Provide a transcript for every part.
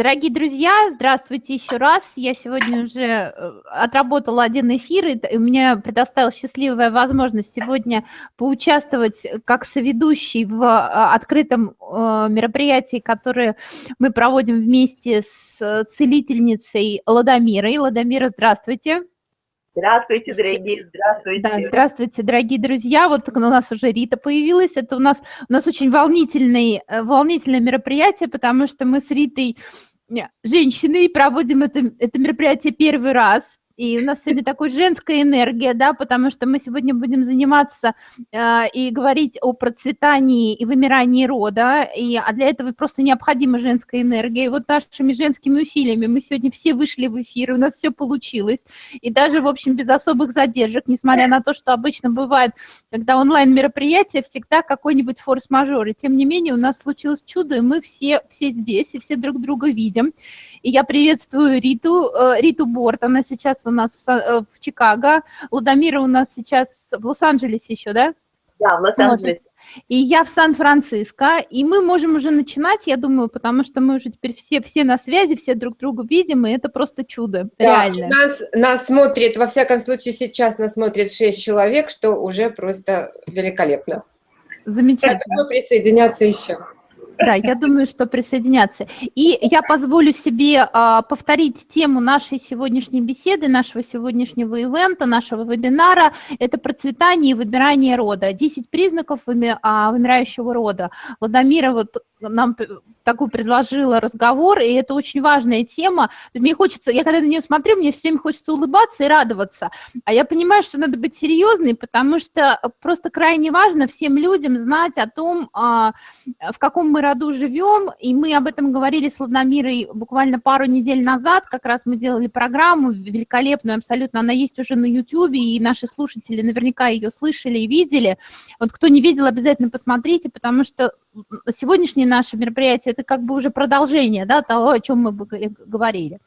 Дорогие друзья, здравствуйте еще раз. Я сегодня уже э, отработала один эфир, и у меня предоставилась счастливая возможность сегодня поучаствовать как соведущий в а, открытом э, мероприятии, которое мы проводим вместе с целительницей Ладомирой. Ладомира, здравствуйте. Здравствуйте, дорогие, здравствуйте. Да, здравствуйте, дорогие друзья. Вот у нас уже Рита появилась. Это у нас, у нас очень волнительный, э, волнительное мероприятие, потому что мы с Ритой женщины проводим это, это мероприятие первый раз. И у нас сегодня такой женская энергия, да, потому что мы сегодня будем заниматься э, и говорить о процветании и вымирании рода, и, а для этого просто необходима женская энергия. И вот нашими женскими усилиями мы сегодня все вышли в эфир, и у нас все получилось. И даже, в общем, без особых задержек, несмотря на то, что обычно бывает, когда онлайн-мероприятие, всегда какой-нибудь форс-мажор. И тем не менее у нас случилось чудо, и мы все, все здесь, и все друг друга видим. И я приветствую Риту, э, Риту Борт, она сейчас у нас в, э, в Чикаго, Ладомира у нас сейчас в Лос-Анджелесе еще, да? Да, в Лос-Анджелесе. Вот. И я в Сан-Франциско, и мы можем уже начинать, я думаю, потому что мы уже теперь все, все на связи, все друг друга видим, и это просто чудо, да, реально. Нас, нас смотрит, во всяком случае сейчас нас смотрит 6 человек, что уже просто великолепно. Замечательно. Я думаю, присоединяться еще. Да, я думаю, что присоединяться. И я позволю себе а, повторить тему нашей сегодняшней беседы, нашего сегодняшнего ивента, нашего вебинара. Это процветание и выбирание рода. 10 признаков выми, а, вымирающего рода. Ладомира вот нам такой предложила разговор, и это очень важная тема. Мне хочется, я когда на нее смотрю, мне все время хочется улыбаться и радоваться. А я понимаю, что надо быть серьезной, потому что просто крайне важно всем людям знать о том, а, в каком мы роду живем, и мы об этом говорили с Ладномирой буквально пару недель назад, как раз мы делали программу великолепную абсолютно, она есть уже на YouTube, и наши слушатели наверняка ее слышали и видели. Вот кто не видел, обязательно посмотрите, потому что сегодняшнее наше мероприятие – это как бы уже продолжение да, того, о чем мы говорили.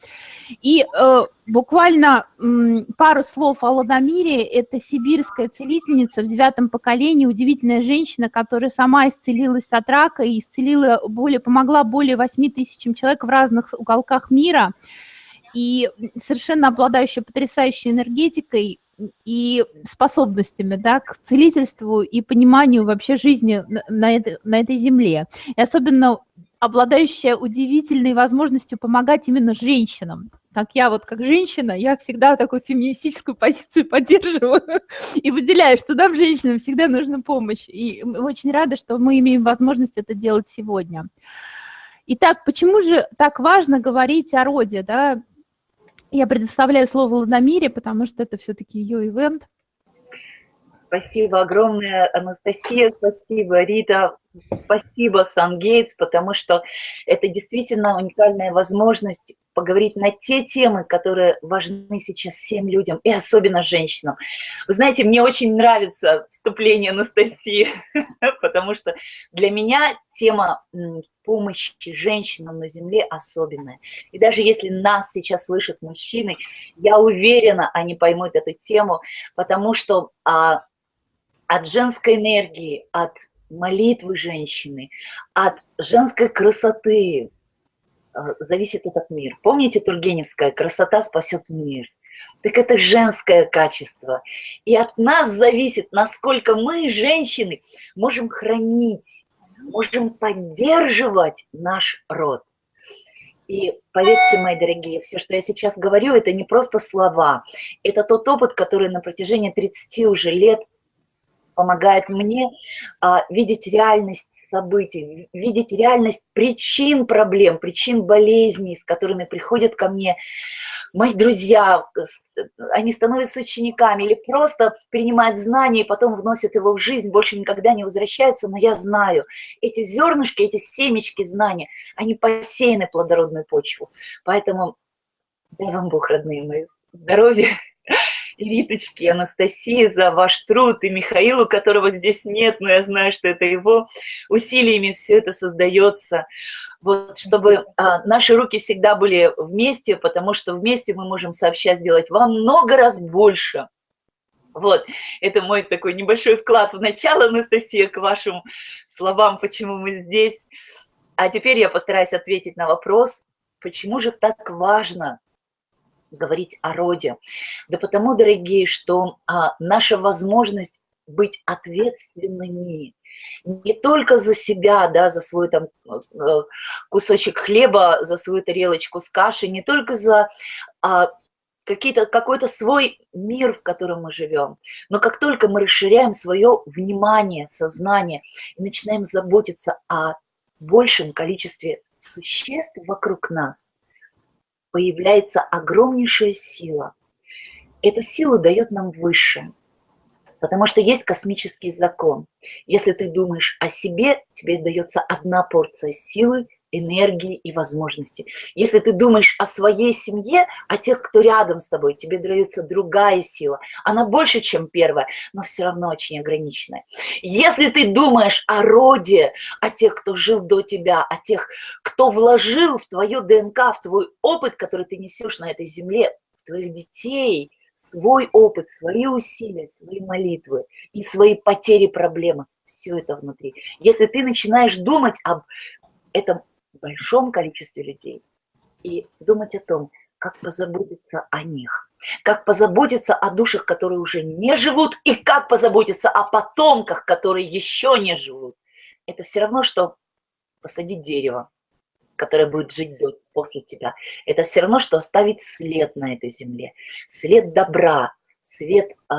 И э, буквально м, пару слов о Ладомире. Это сибирская целительница в девятом поколении, удивительная женщина, которая сама исцелилась от рака и исцелила более, помогла более 8 тысячам человек в разных уголках мира. И совершенно обладающая потрясающей энергетикой, и способностями да, к целительству и пониманию вообще жизни на, этой, на этой земле. И особенно обладающая удивительной возможностью помогать именно женщинам. Так я вот как женщина, я всегда такую феминистическую позицию поддерживаю и выделяю, что нам, женщинам, всегда нужна помощь. И очень рада, что мы имеем возможность это делать сегодня. Итак, почему же так важно говорить о роде? Да? Я предоставляю слово Ладомире, потому что это все-таки ее ивент. Спасибо огромное, Анастасия, спасибо, Рита, спасибо, Сангейтс, потому что это действительно уникальная возможность поговорить на те темы, которые важны сейчас всем людям, и особенно женщинам. Вы знаете, мне очень нравится вступление Анастасии, потому что для меня тема помощи женщинам на земле особенная. И даже если нас сейчас слышат мужчины, я уверена, они поймут эту тему, потому что а, от женской энергии, от молитвы женщины, от женской красоты э, зависит этот мир. Помните Тургеневская «Красота спасет мир»? Так это женское качество. И от нас зависит, насколько мы, женщины, можем хранить, можем поддерживать наш род. И поверьте, мои дорогие, все, что я сейчас говорю, это не просто слова. Это тот опыт, который на протяжении 30 уже лет помогает мне а, видеть реальность событий, видеть реальность причин проблем, причин болезней, с которыми приходят ко мне мои друзья, они становятся учениками или просто принимают знания и потом вносят его в жизнь, больше никогда не возвращаются, но я знаю, эти зернышки, эти семечки знания, они посеяны плодородную почву. Поэтому дай вам Бог, родные мои, здоровья и Риточке, Анастасии за ваш труд, и Михаилу, которого здесь нет, но я знаю, что это его усилиями все это создается. Вот, чтобы а, наши руки всегда были вместе, потому что вместе мы можем сообща сделать во много раз больше. Вот, это мой такой небольшой вклад в начало, Анастасия, к вашим словам, почему мы здесь. А теперь я постараюсь ответить на вопрос, Почему же так важно говорить о роде? Да потому, дорогие, что а, наша возможность быть ответственными не только за себя, да, за свой там э, кусочек хлеба, за свою тарелочку с кашей, не только за а, какие-то, какой-то свой мир, в котором мы живем. Но как только мы расширяем свое внимание, сознание и начинаем заботиться о большем количестве существ вокруг нас, появляется огромнейшая сила. Эту силу дает нам Высшее. Потому что есть космический закон. Если ты думаешь о себе, тебе дается одна порция силы, энергии и возможностей. Если ты думаешь о своей семье, о тех, кто рядом с тобой, тебе дается другая сила. Она больше, чем первая, но все равно очень ограниченная. Если ты думаешь о роде, о тех, кто жил до тебя, о тех, кто вложил в твою ДНК, в твой опыт, который ты несешь на этой земле, в твоих детей, свой опыт, свои усилия, свои молитвы и свои потери, проблемы, все это внутри. Если ты начинаешь думать об этом большом количестве людей и думать о том, как позаботиться о них, как позаботиться о душах, которые уже не живут, и как позаботиться о потомках, которые еще не живут. Это все равно, что посадить дерево, которое будет жить после тебя. Это все равно, что оставить след на этой земле, след добра, след э,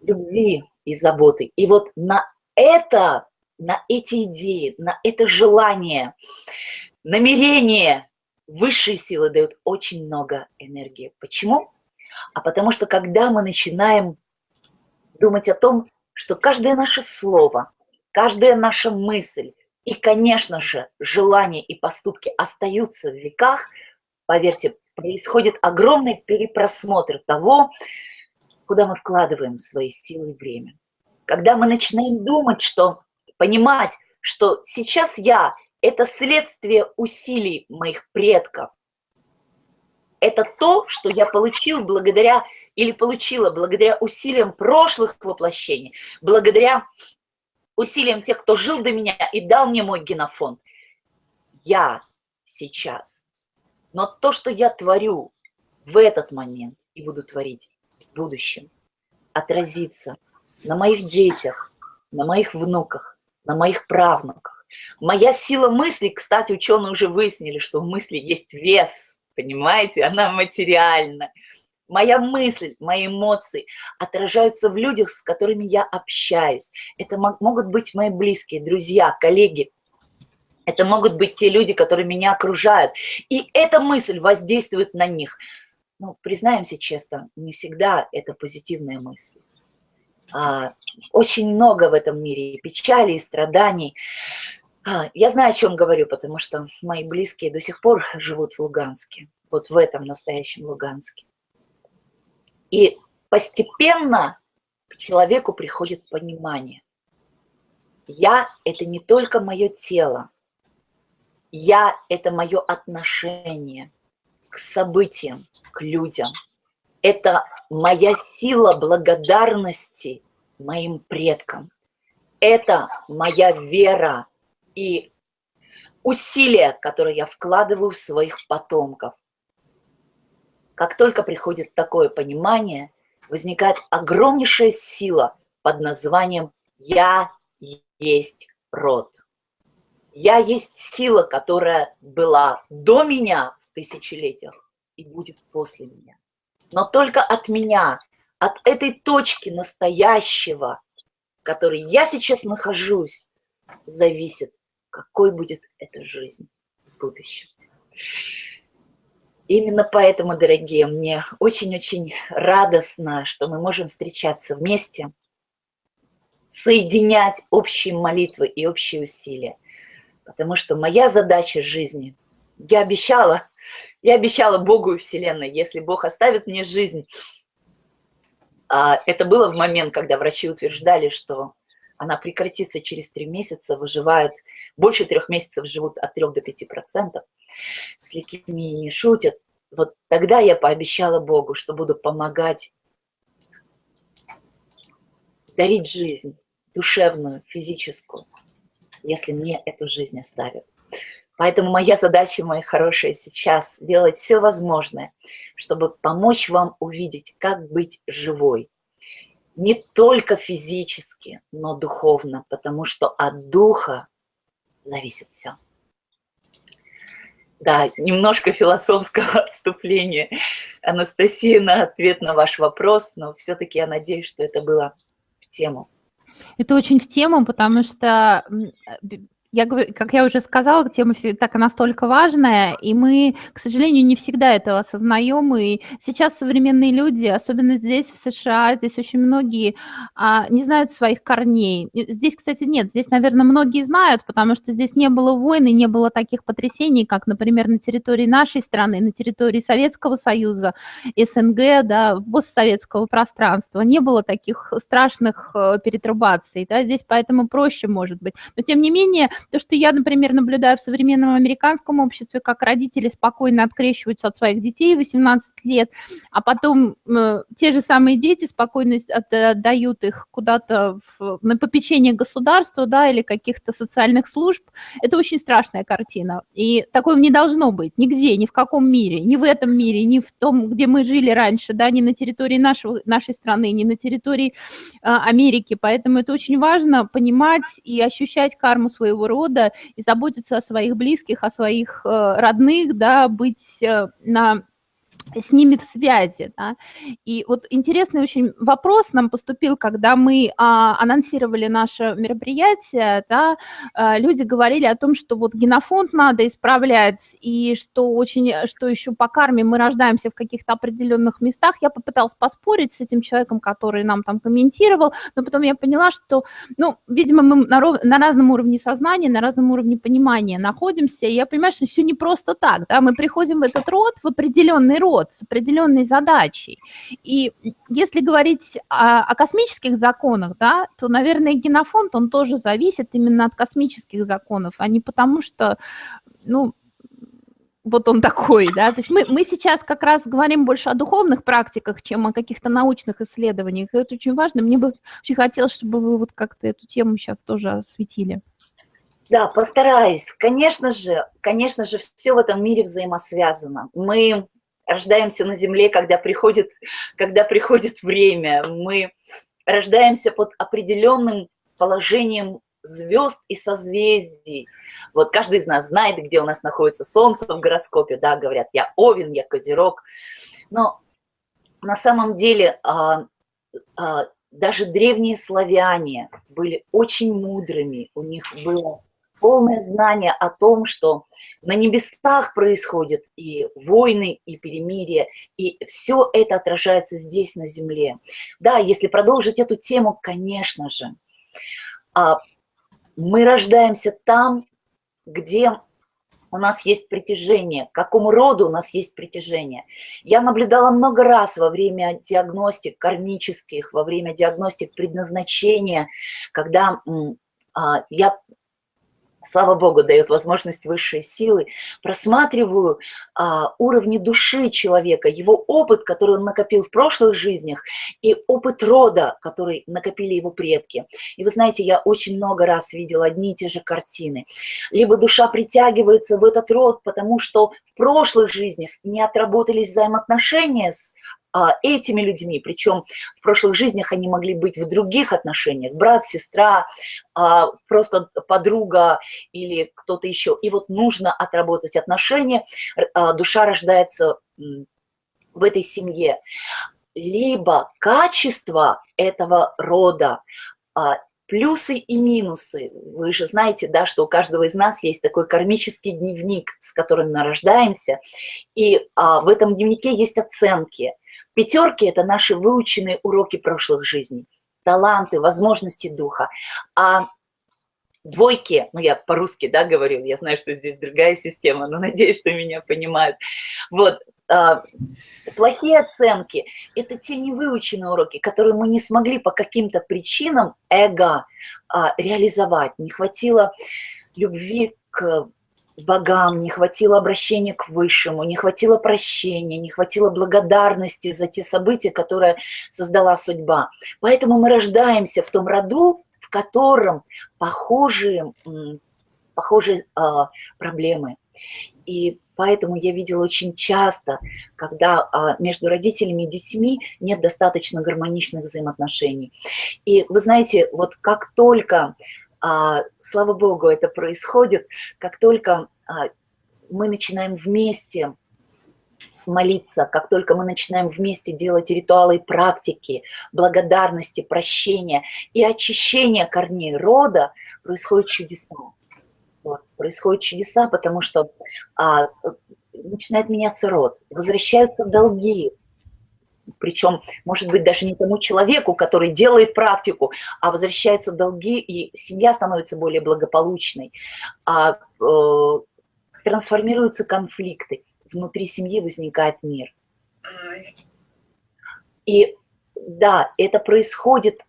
любви и заботы. И вот на это на эти идеи, на это желание, намерение высшие силы дают очень много энергии. Почему? А потому что когда мы начинаем думать о том, что каждое наше слово, каждая наша мысль и, конечно же, желания и поступки остаются в веках, поверьте, происходит огромный перепросмотр того, куда мы вкладываем свои силы и время. Когда мы начинаем думать, что понимать, что сейчас я – это следствие усилий моих предков. Это то, что я получил благодаря или получила благодаря усилиям прошлых воплощений, благодаря усилиям тех, кто жил до меня и дал мне мой генофонд. Я сейчас. Но то, что я творю в этот момент и буду творить в будущем, отразится на моих детях, на моих внуках, на моих правнуках. Моя сила мысли, кстати, ученые уже выяснили, что в мысли есть вес, понимаете, она материальна. Моя мысль, мои эмоции отражаются в людях, с которыми я общаюсь. Это могут быть мои близкие, друзья, коллеги. Это могут быть те люди, которые меня окружают. И эта мысль воздействует на них. Ну, признаемся честно, не всегда это позитивная мысль. А, очень много в этом мире печали, и страданий. А, я знаю, о чем говорю, потому что мои близкие до сих пор живут в Луганске, вот в этом настоящем Луганске. И постепенно к человеку приходит понимание. Я – это не только мое тело, я – это мое отношение к событиям, к людям – это моя сила благодарности моим предкам. Это моя вера и усилия, которые я вкладываю в своих потомков. Как только приходит такое понимание, возникает огромнейшая сила под названием «Я есть род». Я есть сила, которая была до меня в тысячелетиях и будет после меня но только от меня, от этой точки настоящего, в которой я сейчас нахожусь, зависит, какой будет эта жизнь в будущем. Именно поэтому, дорогие, мне очень-очень радостно, что мы можем встречаться вместе, соединять общие молитвы и общие усилия. Потому что моя задача жизни – я обещала, я обещала Богу и Вселенной, если Бог оставит мне жизнь. А, это было в момент, когда врачи утверждали, что она прекратится через три месяца, выживают, больше трех месяцев живут от 3 до 5 процентов. С лейкемией не шутят. Вот тогда я пообещала Богу, что буду помогать дарить жизнь, душевную, физическую, если мне эту жизнь оставят. Поэтому моя задача, мои хорошие, сейчас делать все возможное, чтобы помочь вам увидеть, как быть живой. Не только физически, но духовно, потому что от духа зависит все. Да, немножко философского отступления, Анастасия, на ответ на ваш вопрос, но все-таки я надеюсь, что это было в тему. Это очень в тему, потому что я, как я уже сказала, тема так настолько важная, и мы, к сожалению, не всегда это осознаем, и сейчас современные люди, особенно здесь, в США, здесь очень многие а, не знают своих корней. Здесь, кстати, нет, здесь, наверное, многие знают, потому что здесь не было войны, не было таких потрясений, как, например, на территории нашей страны, на территории Советского Союза, СНГ, да, постсоветского пространства, не было таких страшных э, перетрубаций, да, здесь поэтому проще, может быть. Но, тем не менее, то, что я, например, наблюдаю в современном американском обществе, как родители спокойно открещиваются от своих детей 18 лет, а потом э, те же самые дети спокойно отдают их куда-то на попечение государства, да, или каких-то социальных служб, это очень страшная картина. И такого не должно быть нигде, ни в каком мире, ни в этом мире, ни в том, где мы жили раньше, да, ни на территории нашего, нашей страны, ни на территории э, Америки. Поэтому это очень важно понимать и ощущать карму своего рода и заботиться о своих близких, о своих э, родных, да, быть э, на с ними в связи. Да? И вот интересный очень вопрос нам поступил, когда мы а, анонсировали наше мероприятие, да, а, люди говорили о том, что вот генофонд надо исправлять, и что очень, что еще по карме мы рождаемся в каких-то определенных местах. Я попыталась поспорить с этим человеком, который нам там комментировал, но потом я поняла, что, ну, видимо, мы на, ров... на разном уровне сознания, на разном уровне понимания находимся, и я понимаю, что все не просто так, да, мы приходим в этот род, в определенный род, род с определенной задачей. И если говорить о, о космических законах, да, то, наверное, генофонд, он тоже зависит именно от космических законов, а не потому что, ну, вот он такой, да, то есть мы, мы сейчас как раз говорим больше о духовных практиках, чем о каких-то научных исследованиях, и это очень важно, мне бы очень хотелось, чтобы вы вот как-то эту тему сейчас тоже осветили. Да, постараюсь. Конечно же, конечно же, все в этом мире взаимосвязано. Мы рождаемся на Земле, когда приходит, когда приходит время. Мы рождаемся под определенным положением звезд и созвездий. Вот каждый из нас знает, где у нас находится Солнце в гороскопе, да, говорят, я Овен, я Козерог. Но на самом деле а, а, даже древние славяне были очень мудрыми, у них было полное знание о том, что на небесах происходят и войны, и перемирия, и все это отражается здесь, на земле. Да, если продолжить эту тему, конечно же, а, мы рождаемся там, где у нас есть притяжение, к какому роду у нас есть притяжение. Я наблюдала много раз во время диагностик кармических, во время диагностик предназначения, когда а, я слава богу, дает возможность высшей силы, просматриваю а, уровни души человека, его опыт, который он накопил в прошлых жизнях, и опыт рода, который накопили его предки. И вы знаете, я очень много раз видела одни и те же картины. Либо душа притягивается в этот род, потому что в прошлых жизнях не отработались взаимоотношения с этими людьми, причем в прошлых жизнях они могли быть в других отношениях, брат, сестра, а, просто подруга или кто-то еще. И вот нужно отработать отношения, а, душа рождается в этой семье. Либо качество этого рода, плюсы и минусы. Вы же знаете, да, что у каждого из нас есть такой кармический дневник, с которым мы рождаемся, и а, в этом дневнике есть оценки – Пятерки – это наши выученные уроки прошлых жизней, таланты, возможности духа. А двойки, ну я по-русски, да, говорю, я знаю, что здесь другая система, но надеюсь, что меня понимают. Вот, э, плохие оценки – это те невыученные уроки, которые мы не смогли по каким-то причинам эго э, реализовать. Не хватило любви к богам, не хватило обращения к Высшему, не хватило прощения, не хватило благодарности за те события, которые создала судьба. Поэтому мы рождаемся в том роду, в котором похожие похожие а, проблемы. И поэтому я видела очень часто, когда а, между родителями и детьми нет достаточно гармоничных взаимоотношений. И вы знаете, вот как только, слава Богу, это происходит, как только а, мы начинаем вместе молиться, как только мы начинаем вместе делать ритуалы и практики, благодарности, прощения и очищения корней рода, происходят чудеса. Вот, происходят чудеса, потому что а, начинает меняться род, возвращаются долги, причем, может быть, даже не тому человеку, который делает практику, а возвращаются долги, и семья становится более благополучной, а, э, трансформируются конфликты внутри семьи возникает мир. И да, это происходит,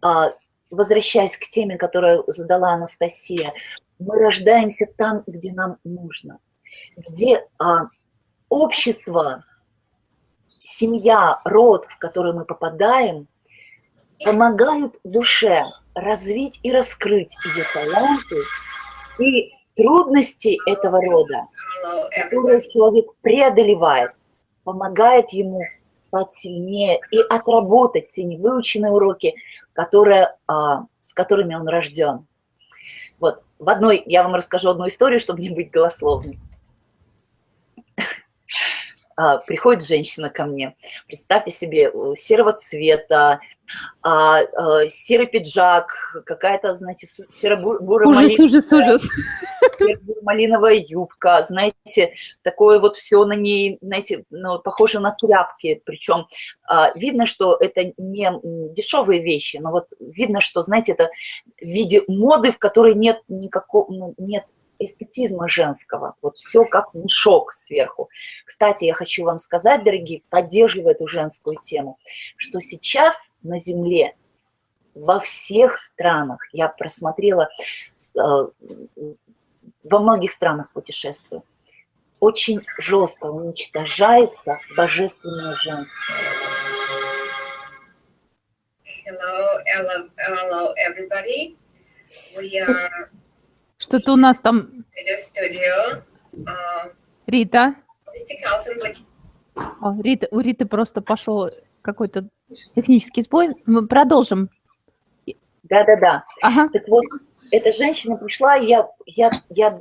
а, возвращаясь к теме, которую задала Анастасия, мы рождаемся там, где нам нужно, где а, общество, семья, род, в который мы попадаем, помогают душе развить и раскрыть ее таланты и трудности этого рода которые человек преодолевает, помогает ему стать сильнее и отработать те невыученные уроки, которые, а, с которыми он рожден. Вот, в одной, я вам расскажу одну историю, чтобы не быть голословной. А, приходит женщина ко мне, представьте себе, серого цвета, а, а, серый пиджак, какая-то, знаете, серо-бурая ужас, ужас, ужас. малиновая юбка, знаете, такое вот все на ней, знаете, ну, похоже на тряпки, причем а, видно, что это не дешевые вещи, но вот видно, что, знаете, это в виде моды, в которой нет никакого, ну, нет эстетизма женского. Вот все как мешок сверху. Кстати, я хочу вам сказать, дорогие, поддерживая эту женскую тему, что сейчас на Земле во всех странах, я просмотрела, э, во многих странах путешествую, очень жестко уничтожается божественное женство. Hello, hello, hello, everybody. We are что-то у нас там... Рита. О, Рита. У Риты просто пошел какой-то технический сбой. Мы продолжим. Да-да-да. Ага. Так вот, эта женщина пришла, я, я, я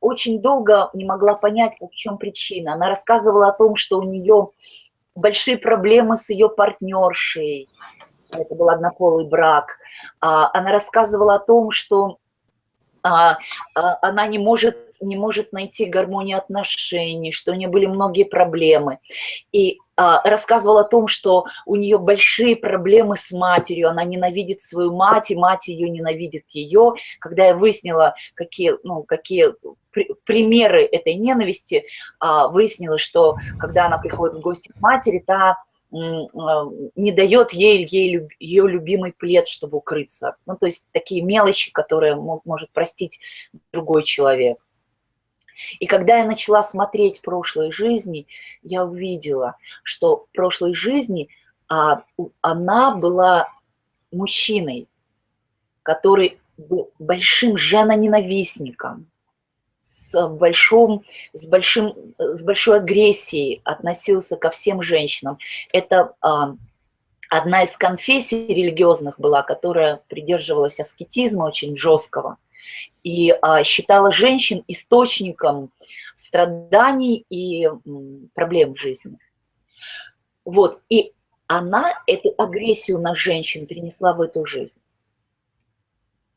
очень долго не могла понять, в чем причина. Она рассказывала о том, что у нее большие проблемы с ее партнершей. Это был однополый брак. А, она рассказывала о том, что а, а, она не может, не может найти гармонию отношений, что у нее были многие проблемы. И а, рассказывала о том, что у нее большие проблемы с матерью, она ненавидит свою мать, и мать ее ненавидит ее. Когда я выяснила, какие, ну, какие примеры этой ненависти, выяснилось, что когда она приходит в гости к матери, та а, не дает ей, ей ее любимый плед, чтобы укрыться. Ну, то есть такие мелочи, которые может простить другой человек. И когда я начала смотреть прошлые жизни, я увидела, что в прошлой жизни а, она была мужчиной, который был большим женоненавистником, с, большим, с, большим, с большой агрессией относился ко всем женщинам. Это а, одна из конфессий религиозных была, которая придерживалась аскетизма очень жесткого и а, считала женщин источником страданий и м, проблем в жизни. Вот, и она эту агрессию на женщин перенесла в эту жизнь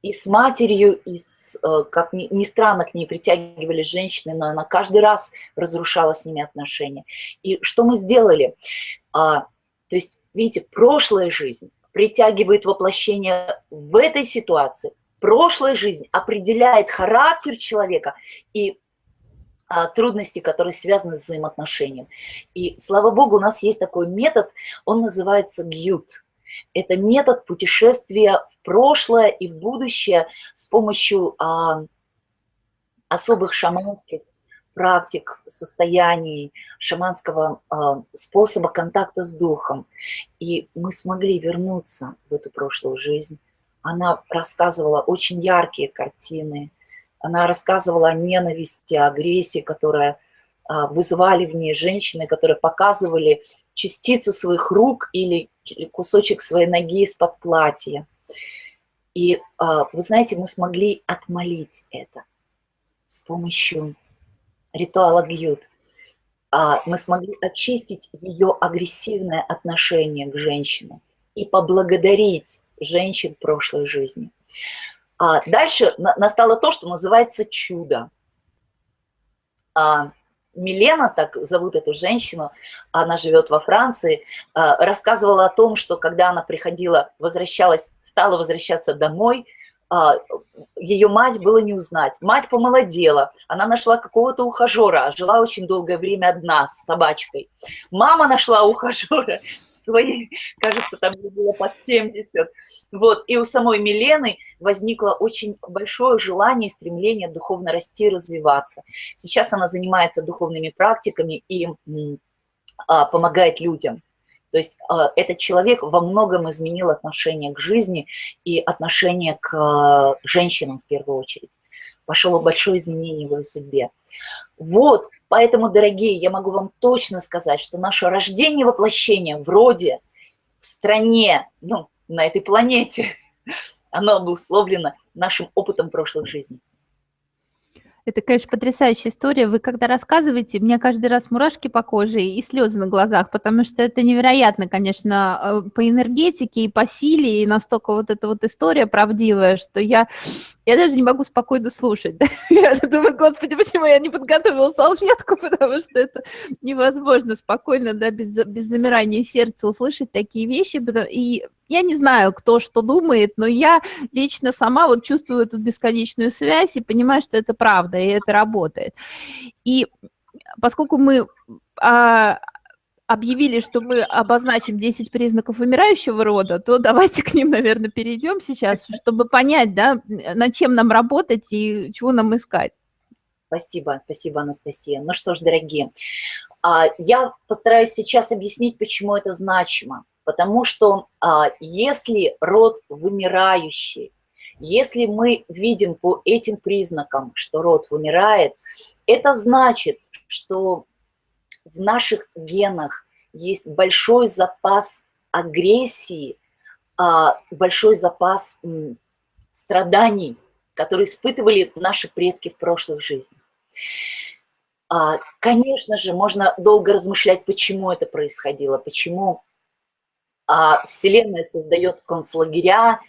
и с матерью, и с, э, как ни, ни странно к ней притягивались женщины, но она каждый раз разрушала с ними отношения. И что мы сделали? А, то есть, видите, прошлая жизнь притягивает воплощение в этой ситуации. Прошлая жизнь определяет характер человека и а, трудности, которые связаны с взаимоотношением. И, слава богу, у нас есть такой метод, он называется гют. Это метод путешествия в прошлое и в будущее с помощью а, особых шаманских практик, состояний, шаманского а, способа контакта с духом. И мы смогли вернуться в эту прошлую жизнь. Она рассказывала очень яркие картины, Она рассказывала о ненависти, агрессии, которая а, вызывали в ней женщины, которые показывали частицу своих рук или кусочек своей ноги из-под платья. И а, вы знаете, мы смогли отмолить это с помощью ритуала Гьют. А, мы смогли очистить ее агрессивное отношение к женщинам и поблагодарить женщин прошлой жизни. А дальше настало то, что называется чудо. Милена, так зовут эту женщину, она живет во Франции, а, рассказывала о том, что когда она приходила, возвращалась, стала возвращаться домой, а, ее мать было не узнать. Мать помолодела, она нашла какого-то ухажера, жила очень долгое время одна с собачкой. Мама нашла ухажера, своей, кажется, там было под 70. Вот. И у самой Милены возникло очень большое желание и стремление духовно расти и развиваться. Сейчас она занимается духовными практиками и а, помогает людям. То есть а, этот человек во многом изменил отношение к жизни и отношение к а, женщинам в первую очередь. Пошло большое изменение в его судьбе. Вот, поэтому, дорогие, я могу вам точно сказать, что наше рождение воплощение вроде в стране, ну, на этой планете, оно обусловлено нашим опытом прошлых жизней. Это, конечно, потрясающая история. Вы когда рассказываете, мне каждый раз мурашки по коже и слезы на глазах, потому что это невероятно, конечно, э, по энергетике и по силе, и настолько вот эта вот история правдивая, что я, я даже не могу спокойно слушать. Я думаю, господи, почему я не подготовила салфетку, потому что это невозможно спокойно, да, без, без замирания сердца услышать такие вещи. И я не знаю, кто что думает, но я лично сама вот чувствую эту бесконечную связь и понимаю, что это правда, и это работает. И поскольку мы а, объявили, что мы обозначим 10 признаков умирающего рода, то давайте к ним, наверное, перейдем сейчас, чтобы понять, да, над чем нам работать и чего нам искать. Спасибо, спасибо, Анастасия. Ну что ж, дорогие, а, я постараюсь сейчас объяснить, почему это значимо. Потому что а, если род вымирающий, если мы видим по этим признакам, что род вымирает, это значит, что в наших генах есть большой запас агрессии, а, большой запас страданий, которые испытывали наши предки в прошлых жизнях. А, конечно же, можно долго размышлять, почему это происходило, почему а Вселенная создает концлагеря,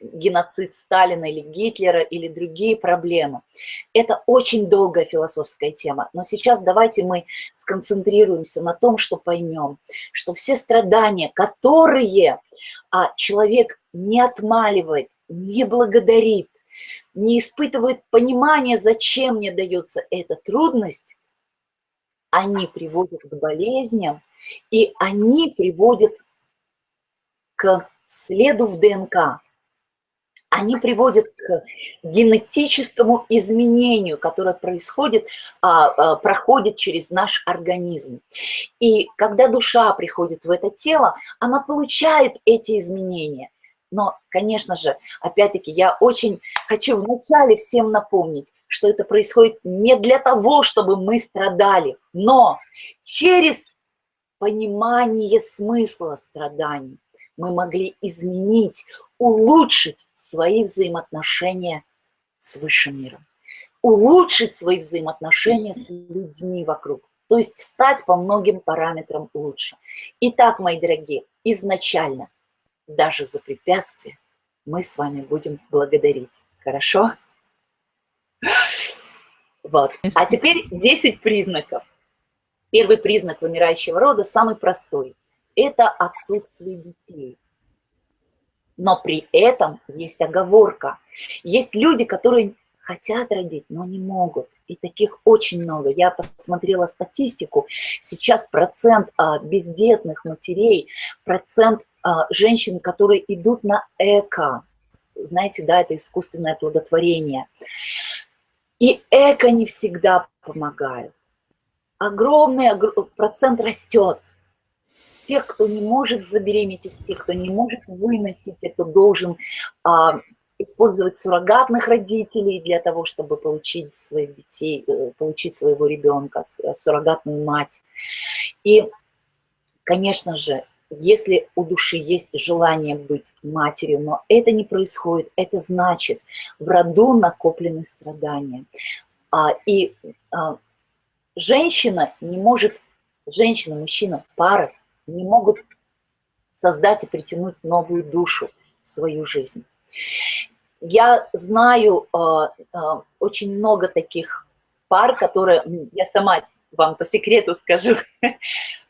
геноцид Сталина или Гитлера или другие проблемы. Это очень долгая философская тема, но сейчас давайте мы сконцентрируемся на том, что поймем, что все страдания, которые а, человек не отмаливает, не благодарит, не испытывает понимания, зачем мне дается эта трудность, они приводят к болезням, и они приводят к следу в ДНК. Они приводят к генетическому изменению, которое происходит, а, а, проходит через наш организм. И когда душа приходит в это тело, она получает эти изменения. Но, конечно же, опять-таки, я очень хочу вначале всем напомнить, что это происходит не для того, чтобы мы страдали, но через понимание смысла страданий мы могли изменить, улучшить свои взаимоотношения с высшим миром, улучшить свои взаимоотношения с людьми вокруг, то есть стать по многим параметрам лучше. Итак, мои дорогие, изначально, даже за препятствия, мы с вами будем благодарить. Хорошо? Вот. А теперь 10 признаков. Первый признак вымирающего рода, самый простой это отсутствие детей. Но при этом есть оговорка. Есть люди, которые хотят родить, но не могут. И таких очень много. Я посмотрела статистику. Сейчас процент а, бездетных матерей, процент а, женщин, которые идут на эко. Знаете, да, это искусственное плодотворение. И эко не всегда помогает. Огромный процент растет тех, кто не может забеременеть, тех, кто не может выносить, кто должен а, использовать суррогатных родителей для того, чтобы получить своих детей, э, получить своего ребенка, э, суррогатную мать. И, конечно же, если у души есть желание быть матерью, но это не происходит, это значит, в роду накоплены страдания. А, и а, женщина не может, женщина, мужчина, пара не могут создать и притянуть новую душу в свою жизнь. Я знаю э, э, очень много таких пар, которые, я сама вам по секрету скажу,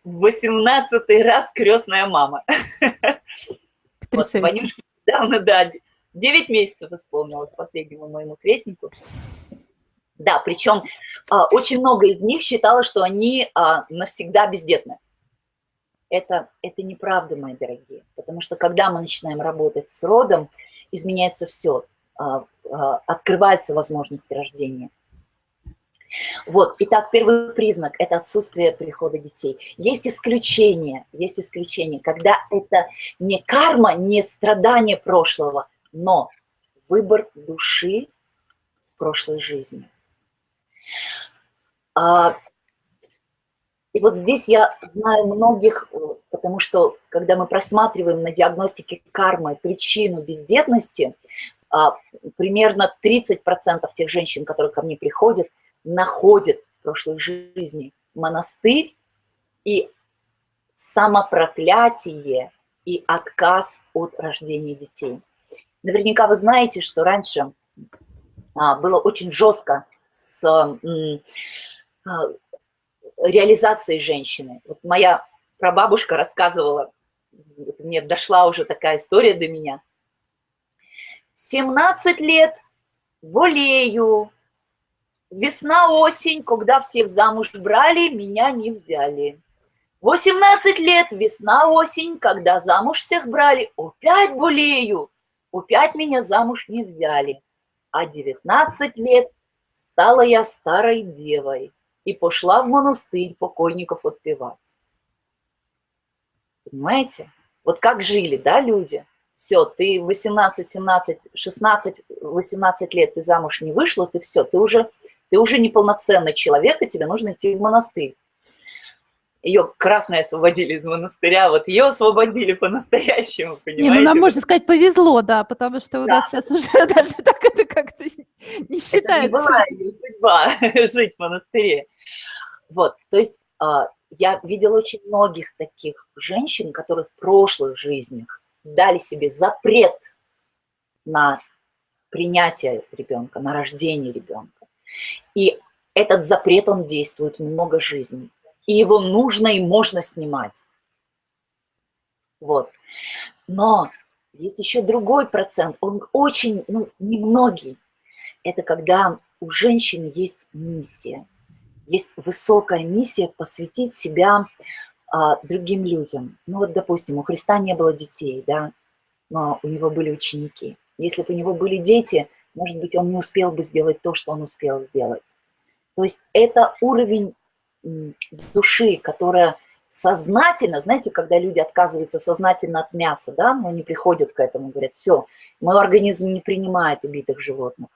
18 раз крестная мама. Вот, Ванюшке недавно, да, 9 месяцев исполнилось последнему моему крестнику. Да, причем а, очень много из них считало, что они а, навсегда бездетны. Это, это неправда, мои дорогие, потому что когда мы начинаем работать с родом, изменяется все, а, а, открываются возможности рождения. Вот, итак, первый признак – это отсутствие прихода детей. Есть исключения, есть исключения, когда это не карма, не страдание прошлого, но выбор души в прошлой жизни. А, и вот здесь я знаю многих, потому что когда мы просматриваем на диагностике кармы причину бездетности, а, примерно 30% тех женщин, которые ко мне приходят, находят в прошлой жизни монастырь и самопроклятие и отказ от рождения детей. Наверняка вы знаете, что раньше а, было очень жестко с а, реализацией женщины. Вот моя прабабушка рассказывала, вот мне дошла уже такая история до меня. 17 лет болею, весна-осень, когда всех замуж брали, меня не взяли. 18 лет, весна-осень, когда замуж всех брали, опять болею, опять меня замуж не взяли. А 19 лет стала я старой девой и пошла в монастырь покойников отпевать. Понимаете? Вот как жили, да, люди? Все, ты 18, 17, 16, 18 лет, ты замуж не вышла, ты все, ты уже, ты уже неполноценный человек, и тебе нужно идти в монастырь ее красные освободили из монастыря, вот ее освободили по-настоящему, понимаете? Не, ну нам, можно сказать, повезло, да, потому что у да. нас сейчас уже даже так это как-то не считается. Это не была ее судьба жить в монастыре. Вот, то есть а, я видела очень многих таких женщин, которые в прошлых жизнях дали себе запрет на принятие ребенка, на рождение ребенка. И этот запрет, он действует много жизней и его нужно и можно снимать. Вот. Но есть еще другой процент, он очень, ну, немногий. Это когда у женщин есть миссия, есть высокая миссия посвятить себя а, другим людям. Ну вот, допустим, у Христа не было детей, да, но у него были ученики. Если бы у него были дети, может быть, он не успел бы сделать то, что он успел сделать. То есть это уровень души, которая сознательно, знаете, когда люди отказываются сознательно от мяса, да, но они приходят к этому, говорят, все, мой организм не принимает убитых животных.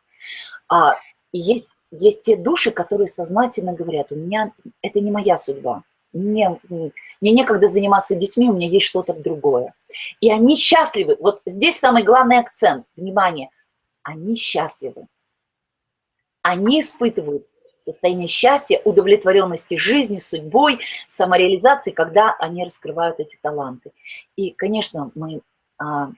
А есть, есть те души, которые сознательно говорят, у меня это не моя судьба, мне, мне некогда заниматься детьми, у меня есть что-то другое. И они счастливы. Вот здесь самый главный акцент, внимание, они счастливы. Они испытывают состояние счастья, удовлетворенности жизни, судьбой, самореализации, когда они раскрывают эти таланты. И, конечно, мы а,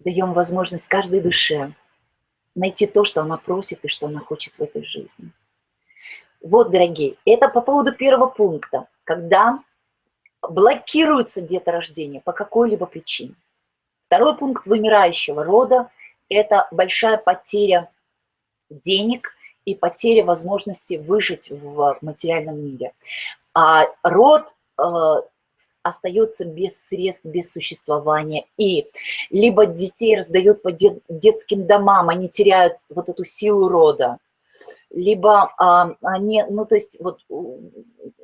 даем возможность каждой душе найти то, что она просит и что она хочет в этой жизни. Вот, дорогие, это по поводу первого пункта, когда блокируется деторождение по какой-либо причине. Второй пункт вымирающего рода это большая потеря денег и потеря возможности выжить в материальном мире. А род э, остается без средств, без существования. И либо детей раздают по дет, детским домам, они теряют вот эту силу рода, либо а, они, ну, то есть вот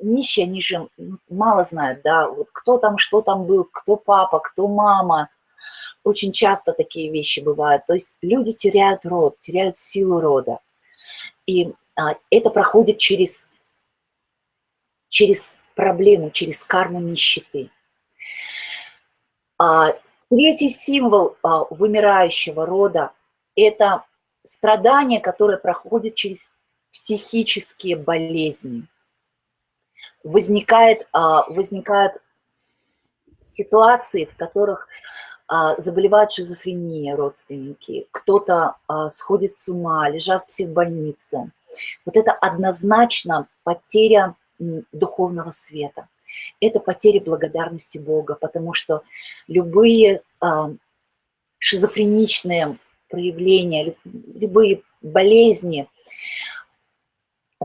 нищие, они же мало знают, да, вот кто там, что там был, кто папа, кто мама. Очень часто такие вещи бывают. То есть люди теряют род, теряют силу рода. И а, это проходит через, через проблему, через карму нищеты. А, третий символ а, вымирающего рода – это страдание, которое проходит через психические болезни. Возникает, а, возникают ситуации, в которых заболевают шизофрения родственники, кто-то а, сходит с ума, лежат в психбольнице. Вот это однозначно потеря духовного света. Это потеря благодарности Бога, потому что любые шизофреничные проявления, любые болезни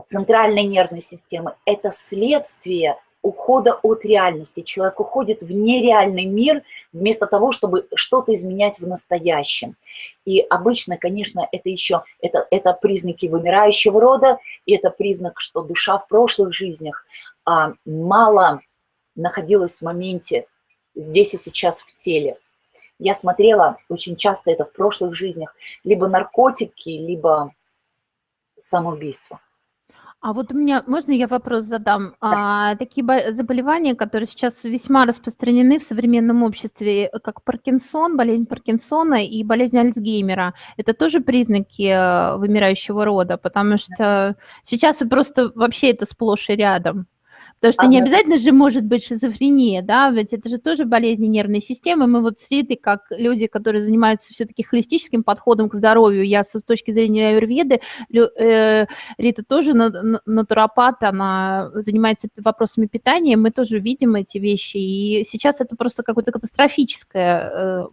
центральной нервной системы – это следствие ухода от реальности. Человек уходит в нереальный мир вместо того, чтобы что-то изменять в настоящем. И обычно, конечно, это еще это, это признаки вымирающего рода, и это признак, что душа в прошлых жизнях а, мало находилась в моменте здесь и сейчас в теле. Я смотрела очень часто это в прошлых жизнях, либо наркотики, либо самоубийство. А вот у меня, можно я вопрос задам? А, такие заболевания, которые сейчас весьма распространены в современном обществе, как Паркинсон, болезнь Паркинсона и болезнь Альцгеймера, это тоже признаки э, вымирающего рода, потому что сейчас просто вообще это сплошь и рядом. Потому что не обязательно же может быть шизофрения, да, ведь это же тоже болезни нервной системы. Мы вот с Ритой, как люди, которые занимаются все-таки холистическим подходом к здоровью, я с точки зрения аюрведы, э, Рита тоже натуропат, она занимается вопросами питания, мы тоже видим эти вещи, и сейчас это просто какое-то катастрофическое, э,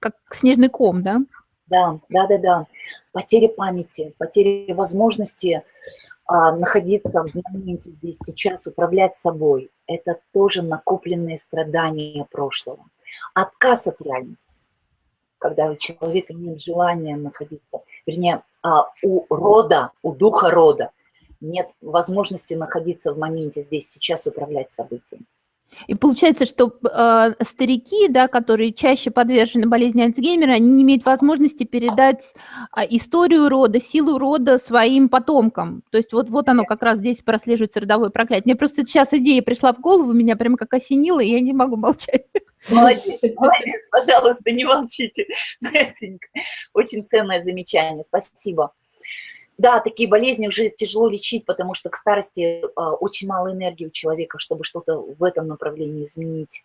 как снежный ком, да? Да, да, да, да. Потеря памяти, потеря возможности а, находиться в моменте здесь сейчас, управлять собой, это тоже накопленные страдания прошлого. Отказ от реальности, когда у человека нет желания находиться, вернее, а, у рода, у духа рода нет возможности находиться в моменте здесь сейчас, управлять событиями. И получается, что э, старики, да, которые чаще подвержены болезни Альцгеймера, они не имеют возможности передать э, историю рода, силу рода своим потомкам. То есть вот, вот оно как раз здесь прослеживается родовое проклятие. Мне просто сейчас идея пришла в голову, меня прямо как осенило, и я не могу молчать. Молодец, молодец, пожалуйста, не молчите, Настенька. Очень ценное замечание, спасибо. Да, такие болезни уже тяжело лечить, потому что к старости а, очень мало энергии у человека, чтобы что-то в этом направлении изменить.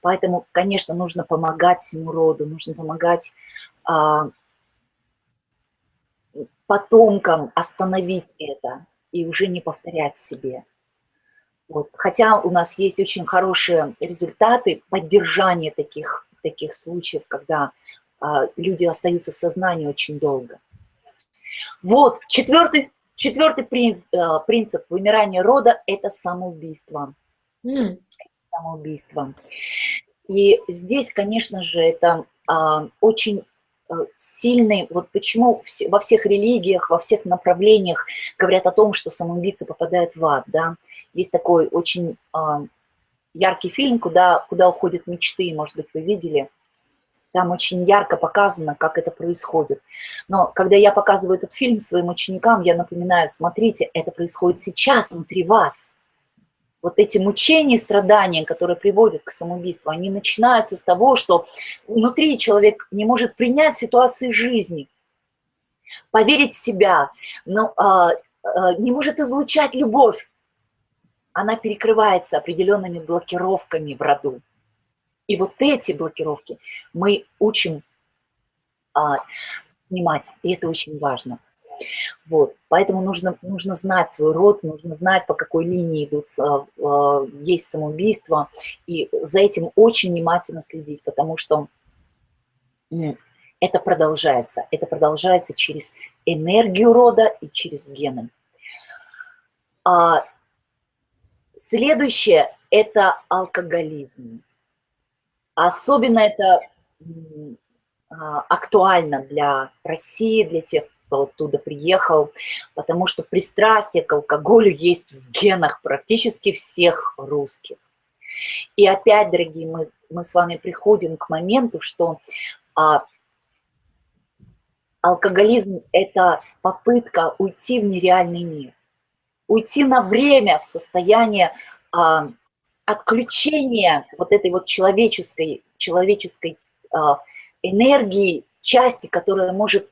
Поэтому, конечно, нужно помогать всему роду, нужно помогать а, потомкам остановить это и уже не повторять себе. Вот. Хотя у нас есть очень хорошие результаты поддержания таких, таких случаев, когда а, люди остаются в сознании очень долго. Вот, четвертый, четвертый принцип, э, принцип вымирания рода – это самоубийство. Mm. Самоубийство. И здесь, конечно же, это а, очень э, сильный, вот почему во всех религиях, во всех направлениях говорят о том, что самоубийцы попадают в ад, да. Есть такой очень а, яркий фильм «Куда, «Куда уходят мечты», может быть, вы видели – там очень ярко показано, как это происходит. Но когда я показываю этот фильм своим ученикам, я напоминаю, смотрите, это происходит сейчас внутри вас. Вот эти мучения и страдания, которые приводят к самоубийству, они начинаются с того, что внутри человек не может принять ситуации жизни, поверить в себя, но а, а, не может излучать любовь. Она перекрывается определенными блокировками в роду. И вот эти блокировки мы учим а, снимать, и это очень важно. Вот, поэтому нужно, нужно знать свой род, нужно знать, по какой линии идут, а, есть самоубийство, и за этим очень внимательно следить, потому что это продолжается, это продолжается через энергию рода и через гены. А следующее – это алкоголизм. Особенно это а, актуально для России, для тех кто оттуда приехал, потому что пристрастие к алкоголю есть в генах практически всех русских. И опять, дорогие, мы, мы с вами приходим к моменту, что а, алкоголизм – это попытка уйти в нереальный мир, уйти на время в состояние а, отключения вот этой вот человеческой, человеческой а, энергии, части, которая может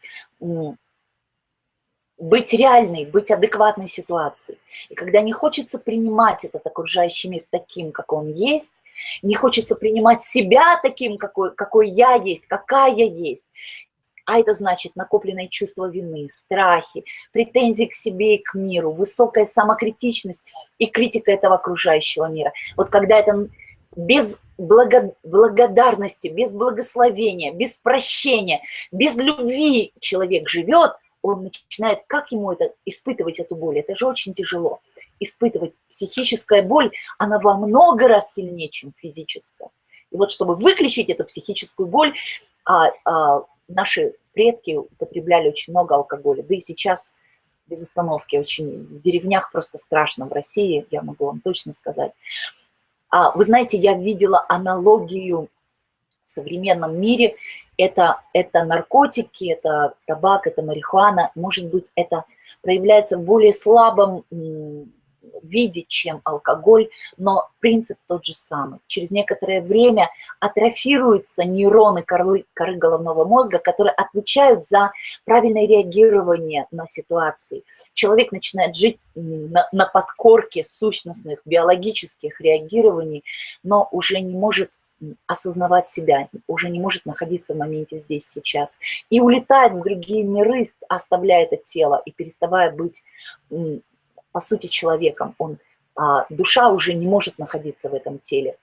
быть реальной, быть адекватной ситуацией. И когда не хочется принимать этот окружающий мир таким, как он есть, не хочется принимать себя таким, какой, какой я есть, какая я есть, а это значит накопленное чувство вины, страхи, претензии к себе и к миру, высокая самокритичность и критика этого окружающего мира. Вот когда это без благодарности, без благословения, без прощения, без любви человек живет, он начинает, как ему это, испытывать эту боль? Это же очень тяжело. Испытывать психическая боль, она во много раз сильнее, чем физическая. И вот чтобы выключить эту психическую боль, а, а, наши предки употребляли очень много алкоголя, да и сейчас без остановки очень, в деревнях просто страшно, в России, я могу вам точно сказать. А, вы знаете, я видела аналогию в современном мире, это, это наркотики, это табак, это марихуана, может быть, это проявляется в более слабом виде, чем алкоголь, но принцип тот же самый. Через некоторое время атрофируются нейроны коры, коры головного мозга, которые отвечают за правильное реагирование на ситуации. Человек начинает жить на, на подкорке сущностных биологических реагирований, но уже не может осознавать себя, уже не может находиться в моменте здесь, сейчас. И улетает в другие миры, оставляя это тело и переставая быть по сути, человеком. Он, а, душа уже не может находиться в этом теле,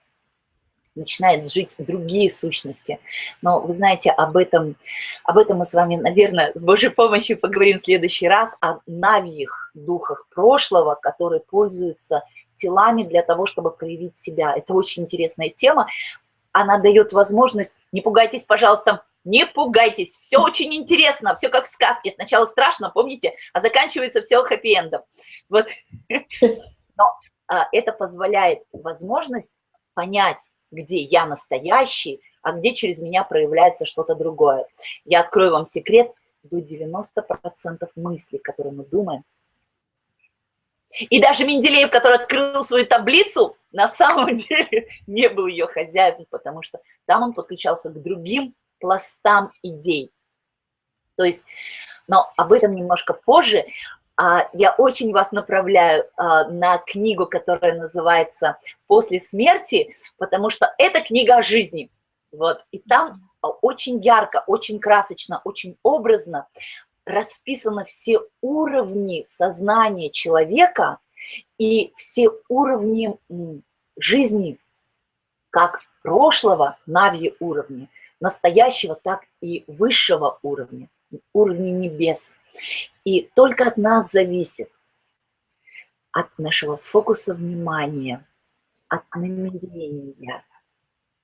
начинает жить другие сущности. Но вы знаете, об этом, об этом мы с вами, наверное, с Божьей помощью поговорим в следующий раз, о навьих духах прошлого, которые пользуются телами для того, чтобы проявить себя. Это очень интересная тема. Она дает возможность, не пугайтесь, пожалуйста, не пугайтесь, все очень интересно, все как в сказке. Сначала страшно, помните, а заканчивается все хэппи-эндом. Вот. Но а, это позволяет возможность понять, где я настоящий, а где через меня проявляется что-то другое. Я открою вам секрет, до 90% мыслей, которые мы думаем. И даже Менделеев, который открыл свою таблицу, на самом деле не был ее хозяином, потому что там он подключался к другим пластам идей. То есть, но об этом немножко позже. А, я очень вас направляю а, на книгу, которая называется «После смерти», потому что это книга о жизни. Вот. И там очень ярко, очень красочно, очень образно расписаны все уровни сознания человека и все уровни жизни, как прошлого, нави уровни, настоящего, так и высшего уровня, уровня небес. И только от нас зависит, от нашего фокуса внимания, от намерения,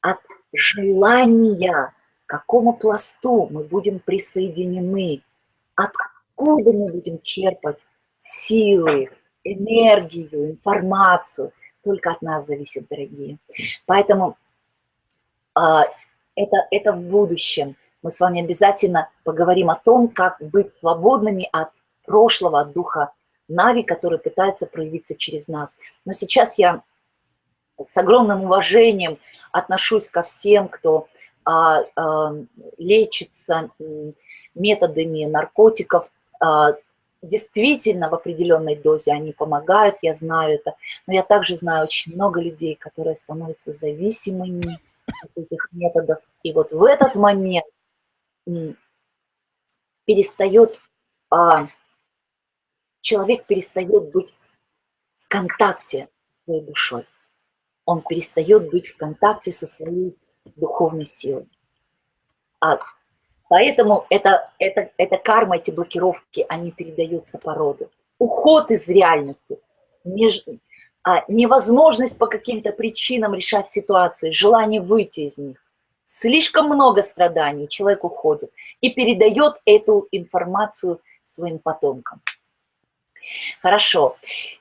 от желания, к какому пласту мы будем присоединены, откуда мы будем черпать силы, энергию, информацию. Только от нас зависит, дорогие. Поэтому а, это, это в будущем. Мы с вами обязательно поговорим о том, как быть свободными от прошлого, от духа Нави, который пытается проявиться через нас. Но сейчас я с огромным уважением отношусь ко всем, кто а, а, лечится методами наркотиков. А, действительно, в определенной дозе они помогают, я знаю это. Но я также знаю очень много людей, которые становятся зависимыми этих методов. И вот в этот момент перестает, а, человек перестает быть в контакте с своей душой. Он перестает быть в контакте со своей духовной силой. А, поэтому это, это, это карма, эти блокировки, они передаются по роду. Уход из реальности, меж, а, невозможность по каким-то причинам решать ситуации, желание выйти из них. Слишком много страданий, человек уходит и передает эту информацию своим потомкам. Хорошо.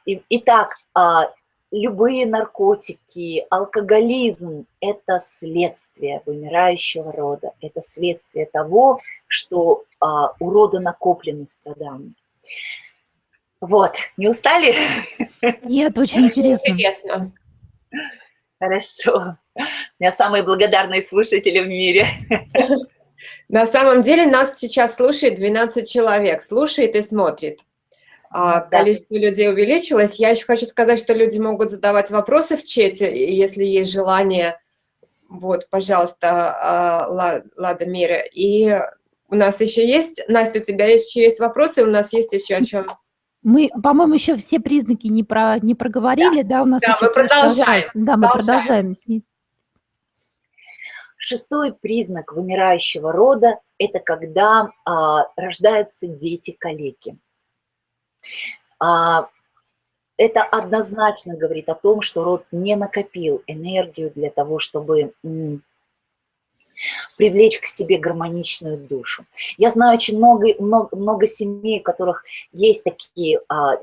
Итак, а, любые наркотики, алкоголизм – это следствие вымирающего рода, это следствие того, что а, у рода накоплены страдания. Вот, не устали? Нет, очень интересно. интересно. Хорошо. У меня самые благодарные слушатели в мире. На самом деле нас сейчас слушает 12 человек, слушает и смотрит. А, да. Количество людей увеличилось. Я еще хочу сказать, что люди могут задавать вопросы в чате, если есть желание. Вот, пожалуйста, а, Лада Мира. И у нас еще есть, Настя, у тебя еще есть вопросы, у нас есть еще о чем мы, по-моему, еще все признаки не, про, не проговорили, да, да у нас Да, мы продолжаем. Да, мы продолжаем. Шестой признак вымирающего рода – это когда а, рождаются дети-калеки. А, это однозначно говорит о том, что род не накопил энергию для того, чтобы привлечь к себе гармоничную душу. Я знаю очень много, много, много семей, у которых есть такие а,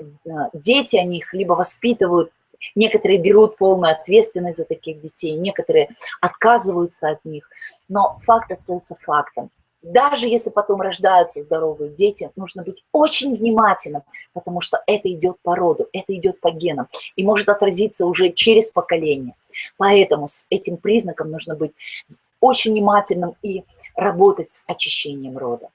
дети, они их либо воспитывают, некоторые берут полную ответственность за таких детей, некоторые отказываются от них, но факт остается фактом. Даже если потом рождаются здоровые дети, нужно быть очень внимательным, потому что это идет по роду, это идет по генам и может отразиться уже через поколение. Поэтому с этим признаком нужно быть очень внимательным и работать с очищением рода.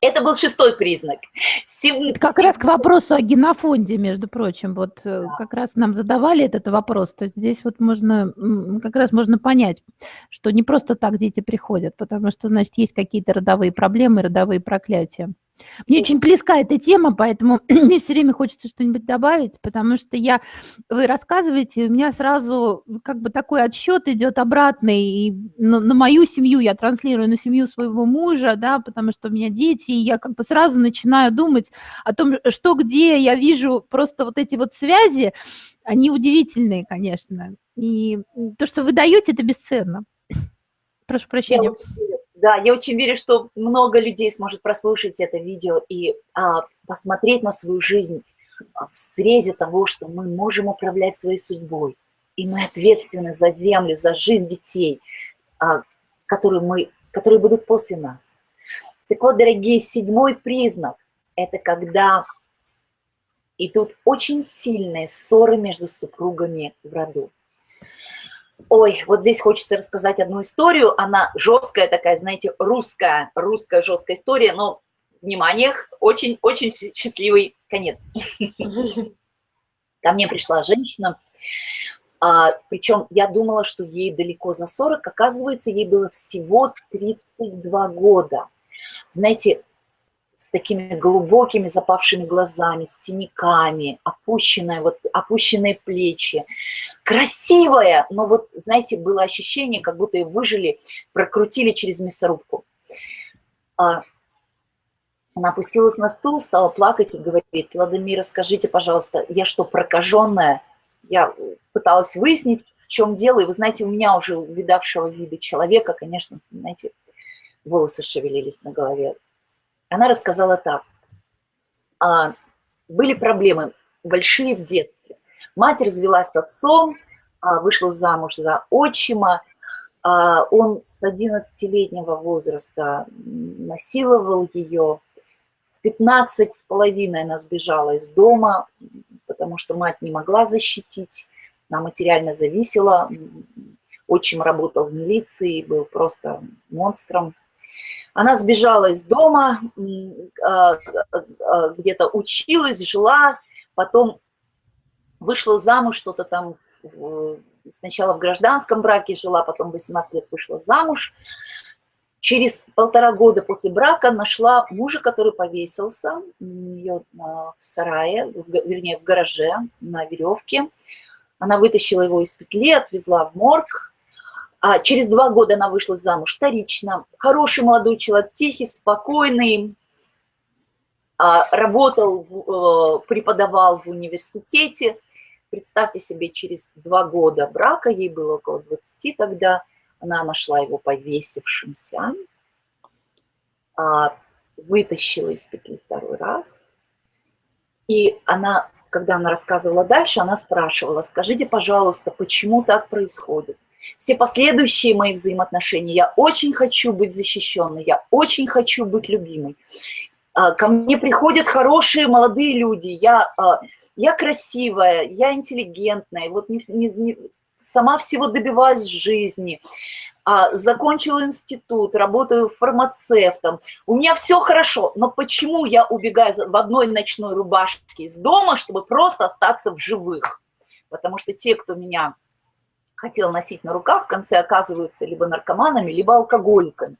Это был шестой признак. Сем... Как раз к вопросу о генофонде, между прочим, вот э, да. как раз нам задавали этот вопрос, то есть здесь вот можно, как раз можно понять, что не просто так дети приходят, потому что, значит, есть какие-то родовые проблемы, родовые проклятия. Мне очень близка эта тема, поэтому мне все время хочется что-нибудь добавить, потому что я, вы рассказываете, у меня сразу как бы такой отсчет идет обратный, и на, на мою семью я транслирую, на семью своего мужа, да, потому что у меня дети, и я как бы сразу начинаю думать о том, что где я вижу просто вот эти вот связи, они удивительные, конечно, и то, что вы даете, это бесценно. Прошу прощения. Да, я очень верю, что много людей сможет прослушать это видео и а, посмотреть на свою жизнь а, в срезе того, что мы можем управлять своей судьбой. И мы ответственны за землю, за жизнь детей, а, которые, мы, которые будут после нас. Так вот, дорогие, седьмой признак – это когда идут очень сильные ссоры между супругами в роду. Ой, вот здесь хочется рассказать одну историю. Она жесткая такая, знаете, русская, русская жесткая история, но, внимание, очень-очень счастливый конец. Ко мне пришла женщина, а, причем я думала, что ей далеко за 40, оказывается, ей было всего 32 года. Знаете, с такими глубокими запавшими глазами, с синяками, опущенные, вот, опущенные плечи. Красивая, но вот, знаете, было ощущение, как будто ее выжили, прокрутили через мясорубку. А, она опустилась на стул, стала плакать и говорит, Владимир, скажите, пожалуйста, я что, прокаженная? Я пыталась выяснить, в чем дело, и вы знаете, у меня уже видавшего вида человека, конечно, знаете, волосы шевелились на голове она рассказала так. А, были проблемы большие в детстве. Мать развелась с отцом, а, вышла замуж за отчима. А, он с 11-летнего возраста насиловал ее. В 15 с половиной она сбежала из дома, потому что мать не могла защитить. Она материально зависела. Отчим работал в милиции, был просто монстром. Она сбежала из дома, а, а, где-то училась, жила, потом вышла замуж, что-то там сначала в гражданском браке жила, потом 18 лет вышла замуж. Через полтора года после брака нашла мужа, который повесился у нее в сарае, вернее, в гараже на веревке. Она вытащила его из петли, отвезла в морг, а через два года она вышла замуж вторично. Хороший молодой человек, тихий, спокойный, а, работал, э, преподавал в университете. Представьте себе, через два года брака, ей было около 20 тогда, она нашла его повесившимся. А, вытащила из петли второй раз. И она, когда она рассказывала дальше, она спрашивала, скажите, пожалуйста, почему так происходит? Все последующие мои взаимоотношения, я очень хочу быть защищенной, я очень хочу быть любимой. А, ко мне приходят хорошие молодые люди, я, а, я красивая, я интеллигентная, вот не, не, не, сама всего добиваюсь в жизни. А, закончила институт, работаю фармацевтом, у меня все хорошо, но почему я убегаю в одной ночной рубашке из дома, чтобы просто остаться в живых? Потому что те, кто меня хотел носить на руках, в конце оказываются либо наркоманами, либо алкоголиками.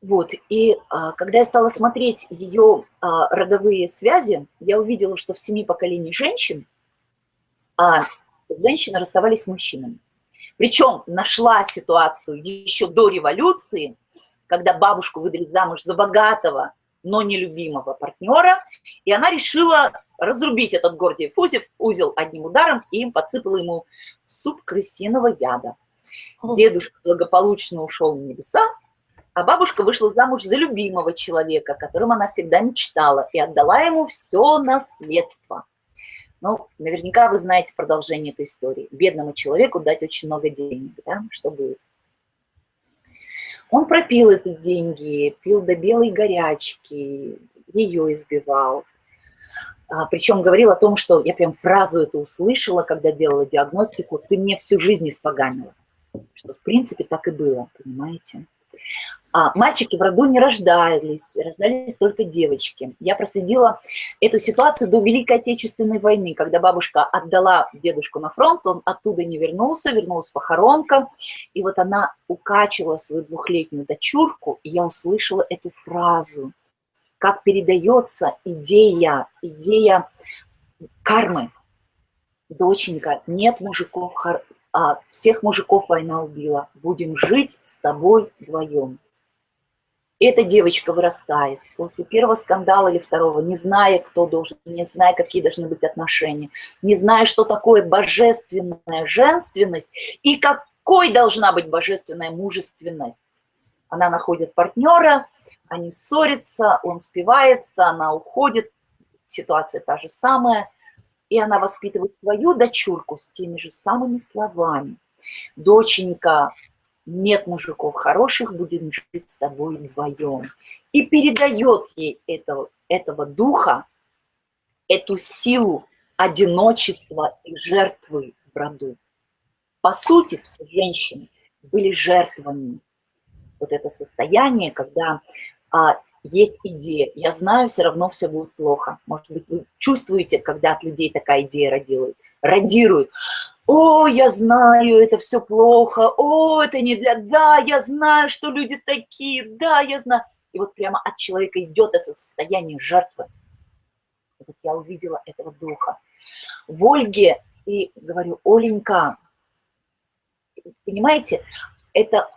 Вот, и а, когда я стала смотреть ее а, роговые связи, я увидела, что в семи поколениях женщин а, женщины расставались с мужчинами. Причем нашла ситуацию еще до революции, когда бабушку выдали замуж за богатого, но нелюбимого партнера, и она решила разрубить этот Гордиев узел, узел одним ударом, и им подсыпала ему суп крысиного яда. Дедушка благополучно ушел в небеса, а бабушка вышла замуж за любимого человека, которым она всегда мечтала, и отдала ему все наследство. Ну, наверняка вы знаете продолжение этой истории. Бедному человеку дать очень много денег, да, что будет? Он пропил эти деньги, пил до белой горячки, ее избивал. А, причем говорил о том, что я прям фразу эту услышала, когда делала диагностику, ты мне всю жизнь испоганила. Что в принципе так и было, понимаете? А мальчики в роду не рождались, рождались только девочки. Я проследила эту ситуацию до Великой Отечественной войны, когда бабушка отдала дедушку на фронт, он оттуда не вернулся, вернулась похоронка, и вот она укачивала свою двухлетнюю дочурку, и я услышала эту фразу, как передается идея, идея кармы. Доченька, нет мужиков, а всех мужиков война убила, будем жить с тобой вдвоем. Эта девочка вырастает. После первого скандала или второго, не зная, кто должен, не зная, какие должны быть отношения, не зная, что такое божественная женственность и какой должна быть божественная мужественность. Она находит партнера, они ссорятся, он спивается, она уходит, ситуация та же самая, и она воспитывает свою дочурку с теми же самыми словами. Доченька, нет мужиков хороших, будем жить с тобой вдвоем. И передает ей этого, этого духа, эту силу одиночества и жертвы в роду. По сути, все женщины были жертвами. Вот это состояние, когда а, есть идея, я знаю, все равно все будет плохо. Может быть, вы чувствуете, когда от людей такая идея радирует о, я знаю, это все плохо, о, это не для, да, я знаю, что люди такие, да, я знаю. И вот прямо от человека идет это состояние жертвы. Вот я увидела этого духа. В Ольге, и говорю, Оленька, понимаете, это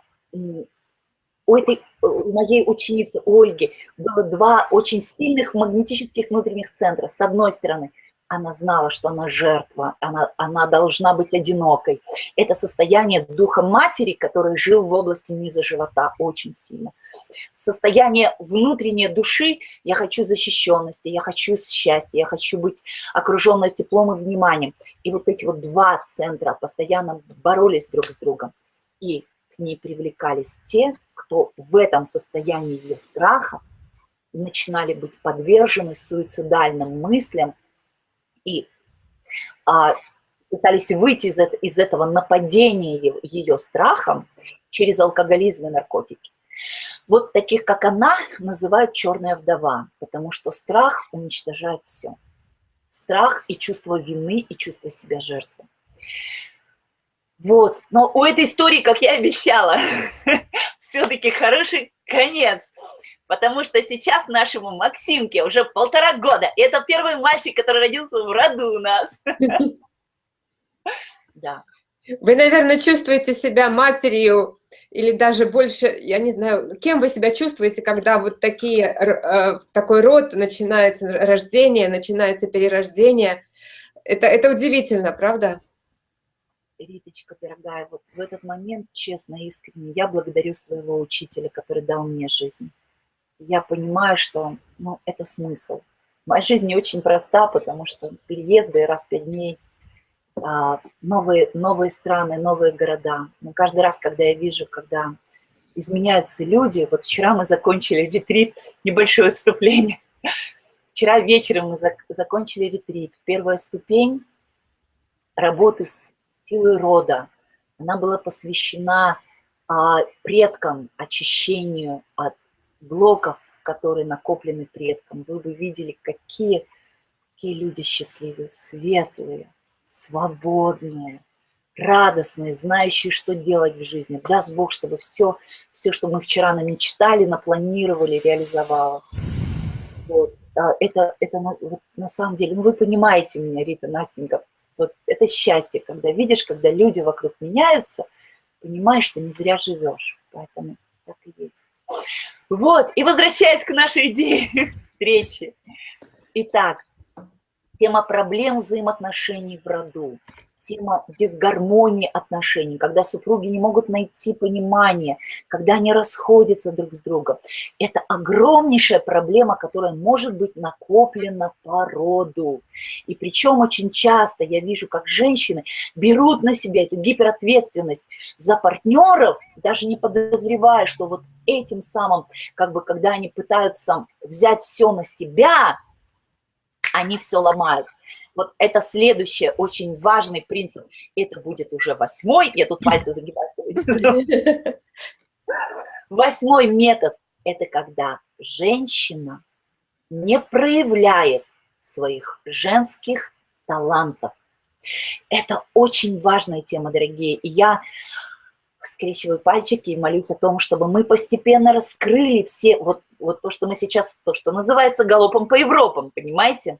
у этой у моей ученицы Ольги было два очень сильных магнетических внутренних центра. С одной стороны – она знала, что она жертва, она, она должна быть одинокой. Это состояние духа матери, который жил в области низа живота очень сильно. Состояние внутренней души, я хочу защищенности, я хочу счастья, я хочу быть окруженной теплом и вниманием. И вот эти вот два центра постоянно боролись друг с другом. И к ней привлекались те, кто в этом состоянии ее страха начинали быть подвержены суицидальным мыслям, и а, пытались выйти из, из этого нападения ее, ее страхом через алкоголизм и наркотики. Вот таких, как она, называют черная вдова, потому что страх уничтожает все. Страх и чувство вины, и чувство себя жертвы. Вот, но у этой истории, как я обещала, все-таки хороший конец потому что сейчас нашему Максимке уже полтора года. И это первый мальчик, который родился в роду у нас. Да. Вы, наверное, чувствуете себя матерью или даже больше, я не знаю, кем вы себя чувствуете, когда вот такие, э, такой род начинается рождение, начинается перерождение. Это, это удивительно, правда? Риточка, дорогая, вот в этот момент, честно, искренне, я благодарю своего учителя, который дал мне жизнь я понимаю, что ну, это смысл. Моя жизнь не очень проста, потому что переезды раз в пять дней, а, новые, новые страны, новые города. Но каждый раз, когда я вижу, когда изменяются люди, вот вчера мы закончили ретрит, небольшое отступление, вчера вечером мы зак закончили ретрит. Первая ступень работы с силой рода, она была посвящена а, предкам, очищению от блоков, которые накоплены предкам. Вы бы видели, какие, какие люди счастливые, светлые, свободные, радостные, знающие, что делать в жизни. Даст Бог, чтобы все, все что мы вчера намечтали, напланировали, реализовалось. Вот. Это, это на, вот, на самом деле, ну вы понимаете меня, Рита, Настенька, вот это счастье, когда видишь, когда люди вокруг меняются, понимаешь, что не зря живешь. Поэтому так и есть. Вот, и возвращаясь к нашей идее встречи. Итак, тема проблем взаимоотношений в роду тема дисгармонии отношений, когда супруги не могут найти понимание, когда они расходятся друг с другом. Это огромнейшая проблема, которая может быть накоплена по роду. И причем очень часто я вижу, как женщины берут на себя эту гиперответственность за партнеров, даже не подозревая, что вот этим самым, как бы, когда они пытаются взять все на себя, они все ломают. Вот это следующий очень важный принцип. Это будет уже восьмой. Я тут пальцы загибаю. Восьмой метод – это когда женщина не проявляет своих женских талантов. Это очень важная тема, дорогие. И я скрещиваю пальчики и молюсь о том, чтобы мы постепенно раскрыли все, вот, вот то, что мы сейчас, то, что называется галопом по Европам, понимаете?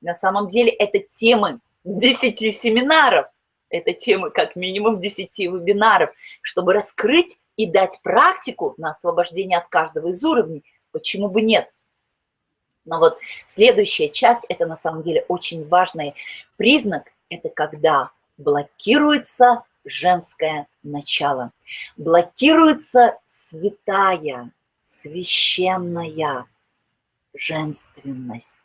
На самом деле это темы 10 семинаров, это темы как минимум 10 вебинаров, чтобы раскрыть и дать практику на освобождение от каждого из уровней. Почему бы нет? Но вот следующая часть, это на самом деле очень важный признак, это когда блокируется женское начало, блокируется святая, священная женственность.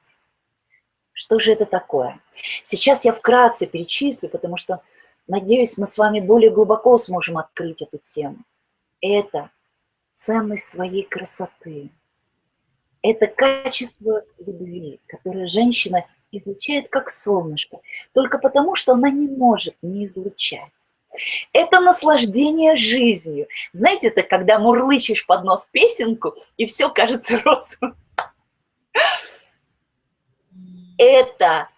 Что же это такое? Сейчас я вкратце перечислю, потому что, надеюсь, мы с вами более глубоко сможем открыть эту тему. Это ценность своей красоты. Это качество любви, которое женщина излучает как солнышко, только потому, что она не может не излучать. Это наслаждение жизнью. Знаете, это когда мурлычешь под нос песенку, и все кажется розовым это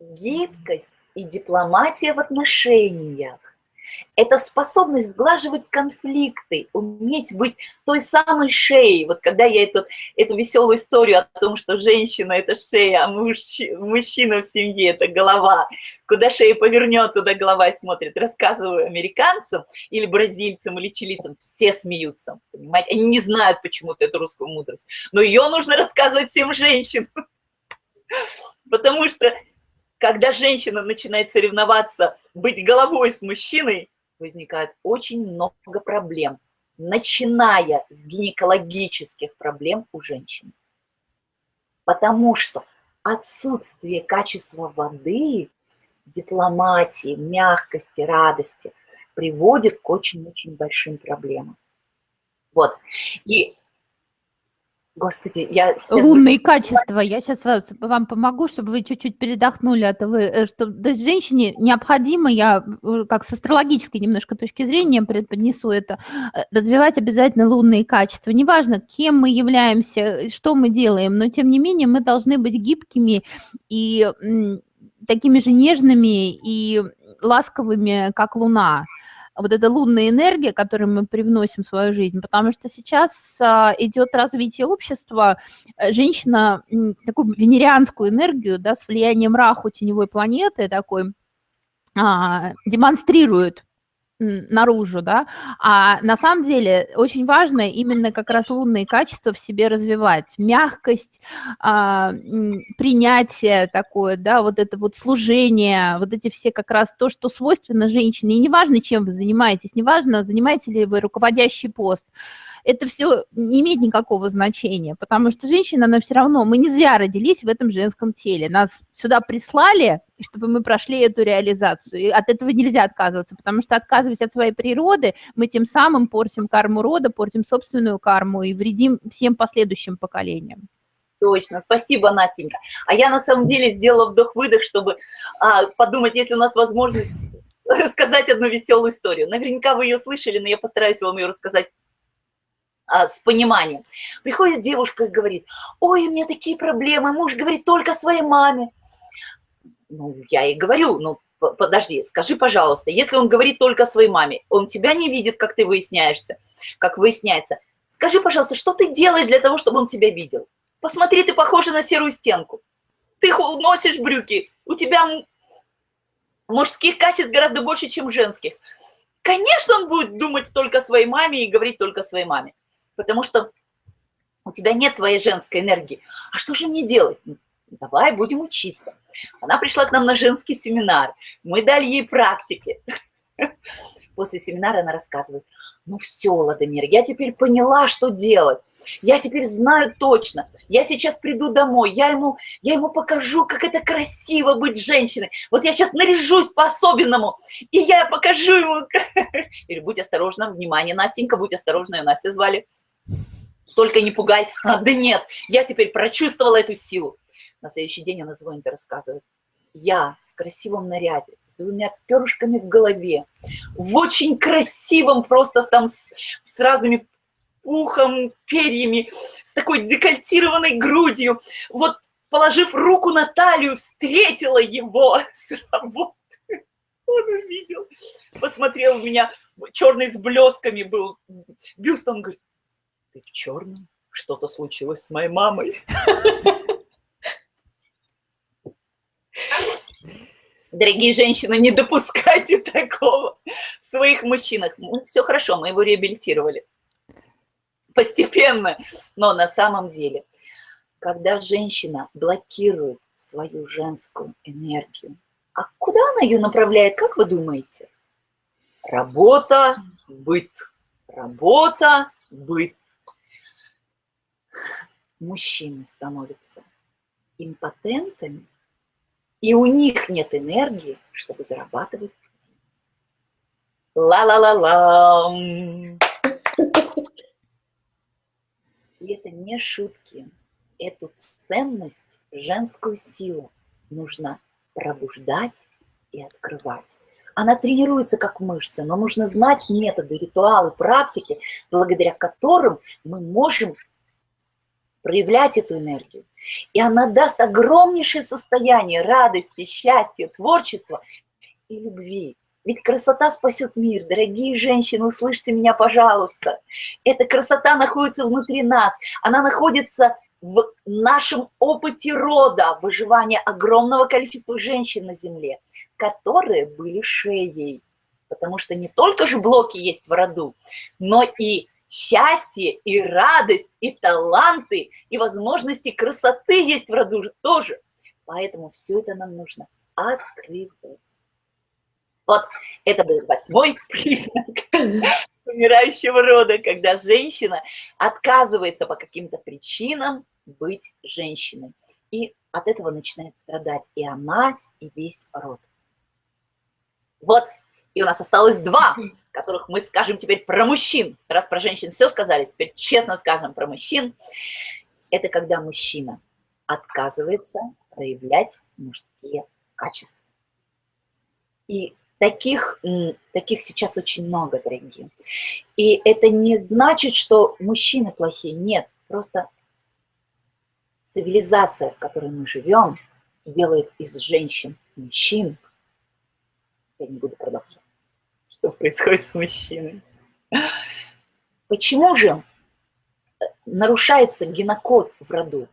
гибкость и дипломатия в отношениях. Это способность сглаживать конфликты, уметь быть той самой шеей. Вот когда я эту, эту веселую историю о том, что женщина – это шея, а мужчина, мужчина в семье – это голова, куда шея повернет, туда голова и смотрит, рассказываю американцам или бразильцам, или чилийцам, все смеются, понимаете? Они не знают почему-то эту русскую мудрость, но ее нужно рассказывать всем женщинам. Потому что, когда женщина начинает соревноваться, быть головой с мужчиной, возникает очень много проблем, начиная с гинекологических проблем у женщин. Потому что отсутствие качества воды, дипломатии, мягкости, радости приводит к очень-очень большим проблемам. Вот. И Господи, я сейчас... Лунные качества. Я сейчас вам помогу, чтобы вы чуть-чуть передохнули. А то вы, э, что, то есть женщине необходимо, я э, как с астрологической немножко точки зрения преподнесу это, э, развивать обязательно лунные качества. Неважно, кем мы являемся, что мы делаем, но тем не менее мы должны быть гибкими и такими же нежными и ласковыми, как луна вот эта лунная энергия, которую мы привносим в свою жизнь, потому что сейчас а, идет развитие общества, э, женщина такую венерианскую энергию, да, с влиянием Раху, теневой планеты такой, а, демонстрирует наружу, да, а на самом деле очень важно именно как раз лунные качества в себе развивать, мягкость, а, принятие такое, да, вот это вот служение, вот эти все как раз то, что свойственно женщине, и неважно, чем вы занимаетесь, неважно, занимаете ли вы руководящий пост, это все не имеет никакого значения, потому что женщина, она все равно, мы не зря родились в этом женском теле, нас сюда прислали, чтобы мы прошли эту реализацию, и от этого нельзя отказываться, потому что отказываясь от своей природы, мы тем самым портим карму рода, портим собственную карму и вредим всем последующим поколениям. Точно, спасибо, Настенька. А я на самом деле сделала вдох-выдох, чтобы а, подумать, если у нас возможность рассказать одну веселую историю. Наверняка вы ее слышали, но я постараюсь вам ее рассказать а, с пониманием. Приходит девушка и говорит, ой, у меня такие проблемы, муж говорит только своей маме. Ну, я ей говорю, ну, подожди, скажи, пожалуйста, если он говорит только своей маме, он тебя не видит, как ты выясняешься, как выясняется. Скажи, пожалуйста, что ты делаешь для того, чтобы он тебя видел? Посмотри, ты похожа на серую стенку. Ты носишь брюки, у тебя мужских качеств гораздо больше, чем женских. Конечно, он будет думать только своей маме и говорить только своей маме, потому что у тебя нет твоей женской энергии. А что же мне делать? Давай будем учиться. Она пришла к нам на женский семинар, мы дали ей практики. После семинара она рассказывает, ну все, Владимир, я теперь поняла, что делать. Я теперь знаю точно. Я сейчас приду домой, я ему, я ему покажу, как это красиво быть женщиной. Вот я сейчас наряжусь по-особенному, и я покажу ему. Или будь осторожна, внимание, Настенька, будь осторожна, ее Настя звали. Только не пугай. А, да нет, я теперь прочувствовала эту силу. На следующий день она звонит и рассказывает. Я в красивом наряде, с двумя перышками в голове, в очень красивом, просто там с, с разными ухом, перьями, с такой декольтированной грудью. Вот, положив руку на талию, встретила его с работы. Он увидел, посмотрел в меня, черный с блесками был бюст, он говорит, ты в черном? Что-то случилось с моей мамой. Дорогие женщины, не допускайте такого в своих мужчинах. Ну, все хорошо, мы его реабилитировали постепенно. Но на самом деле, когда женщина блокирует свою женскую энергию, а куда она ее направляет, как вы думаете? Работа, быт. Работа, быт. Мужчины становятся импотентами, и у них нет энергии, чтобы зарабатывать. Ла-ла-ла-ла. И это не шутки. Эту ценность, женскую силу нужно пробуждать и открывать. Она тренируется как мышца, но нужно знать методы, ритуалы, практики, благодаря которым мы можем проявлять эту энергию. И она даст огромнейшее состояние радости, счастья, творчества и любви. Ведь красота спасет мир. Дорогие женщины, услышьте меня, пожалуйста. Эта красота находится внутри нас. Она находится в нашем опыте рода, выживания огромного количества женщин на Земле, которые были шеей. Потому что не только же блоки есть в роду, но и счастье, и радость, и таланты, и возможности красоты есть в роду тоже. Поэтому все это нам нужно открывать. Вот это был восьмой признак умирающего рода, когда женщина отказывается по каким-то причинам быть женщиной. И от этого начинает страдать и она, и весь род. Вот, и у нас осталось два, которых мы скажем теперь про мужчин. Раз про женщин все сказали, теперь честно скажем про мужчин. Это когда мужчина отказывается проявлять мужские качества. И Таких, таких сейчас очень много, дорогие. И это не значит, что мужчины плохие. Нет, просто цивилизация, в которой мы живем, делает из женщин мужчин. Я не буду продолжать. Что происходит с мужчиной? Почему же нарушается генокод в роду?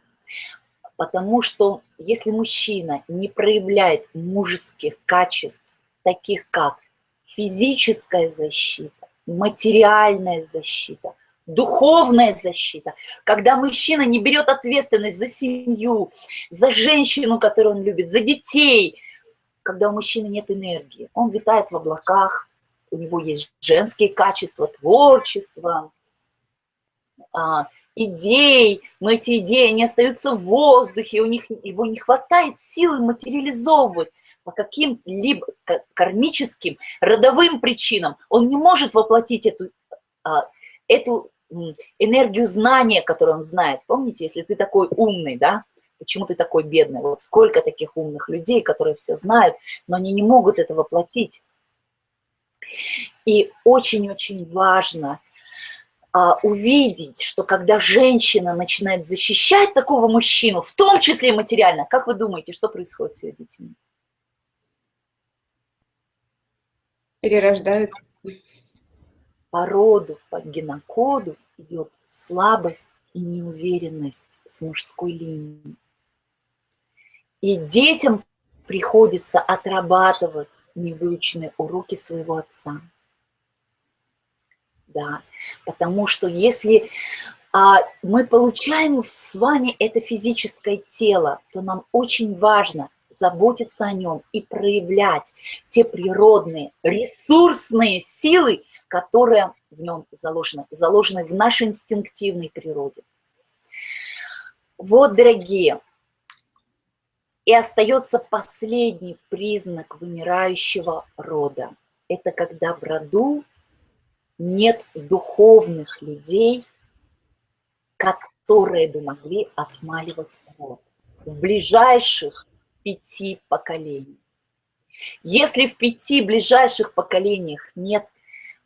Потому что если мужчина не проявляет мужеских качеств, таких как физическая защита, материальная защита, духовная защита, когда мужчина не берет ответственность за семью, за женщину, которую он любит, за детей, когда у мужчины нет энергии, он витает в облаках, у него есть женские качества, творчество, а, идей, но эти идеи, они остаются в воздухе, у них его не хватает силы материализовывать по каким-либо кармическим, родовым причинам. Он не может воплотить эту, а, эту энергию знания, которую он знает. Помните, если ты такой умный, да, почему ты такой бедный? Вот сколько таких умных людей, которые все знают, но они не могут это воплотить. И очень-очень важно а, увидеть, что когда женщина начинает защищать такого мужчину, в том числе и материально, как вы думаете, что происходит с ее детьми? Перерождается. По роду, по генокоду идет слабость и неуверенность с мужской линии. И детям приходится отрабатывать невыученные уроки своего отца. Да, потому что если а, мы получаем с вами это физическое тело, то нам очень важно заботиться о нем и проявлять те природные, ресурсные силы, которые в нем заложены, заложены в нашей инстинктивной природе. Вот, дорогие, и остается последний признак вымирающего рода. Это когда в роду нет духовных людей, которые бы могли отмаливать род в ближайших пяти поколений. Если в пяти ближайших поколениях нет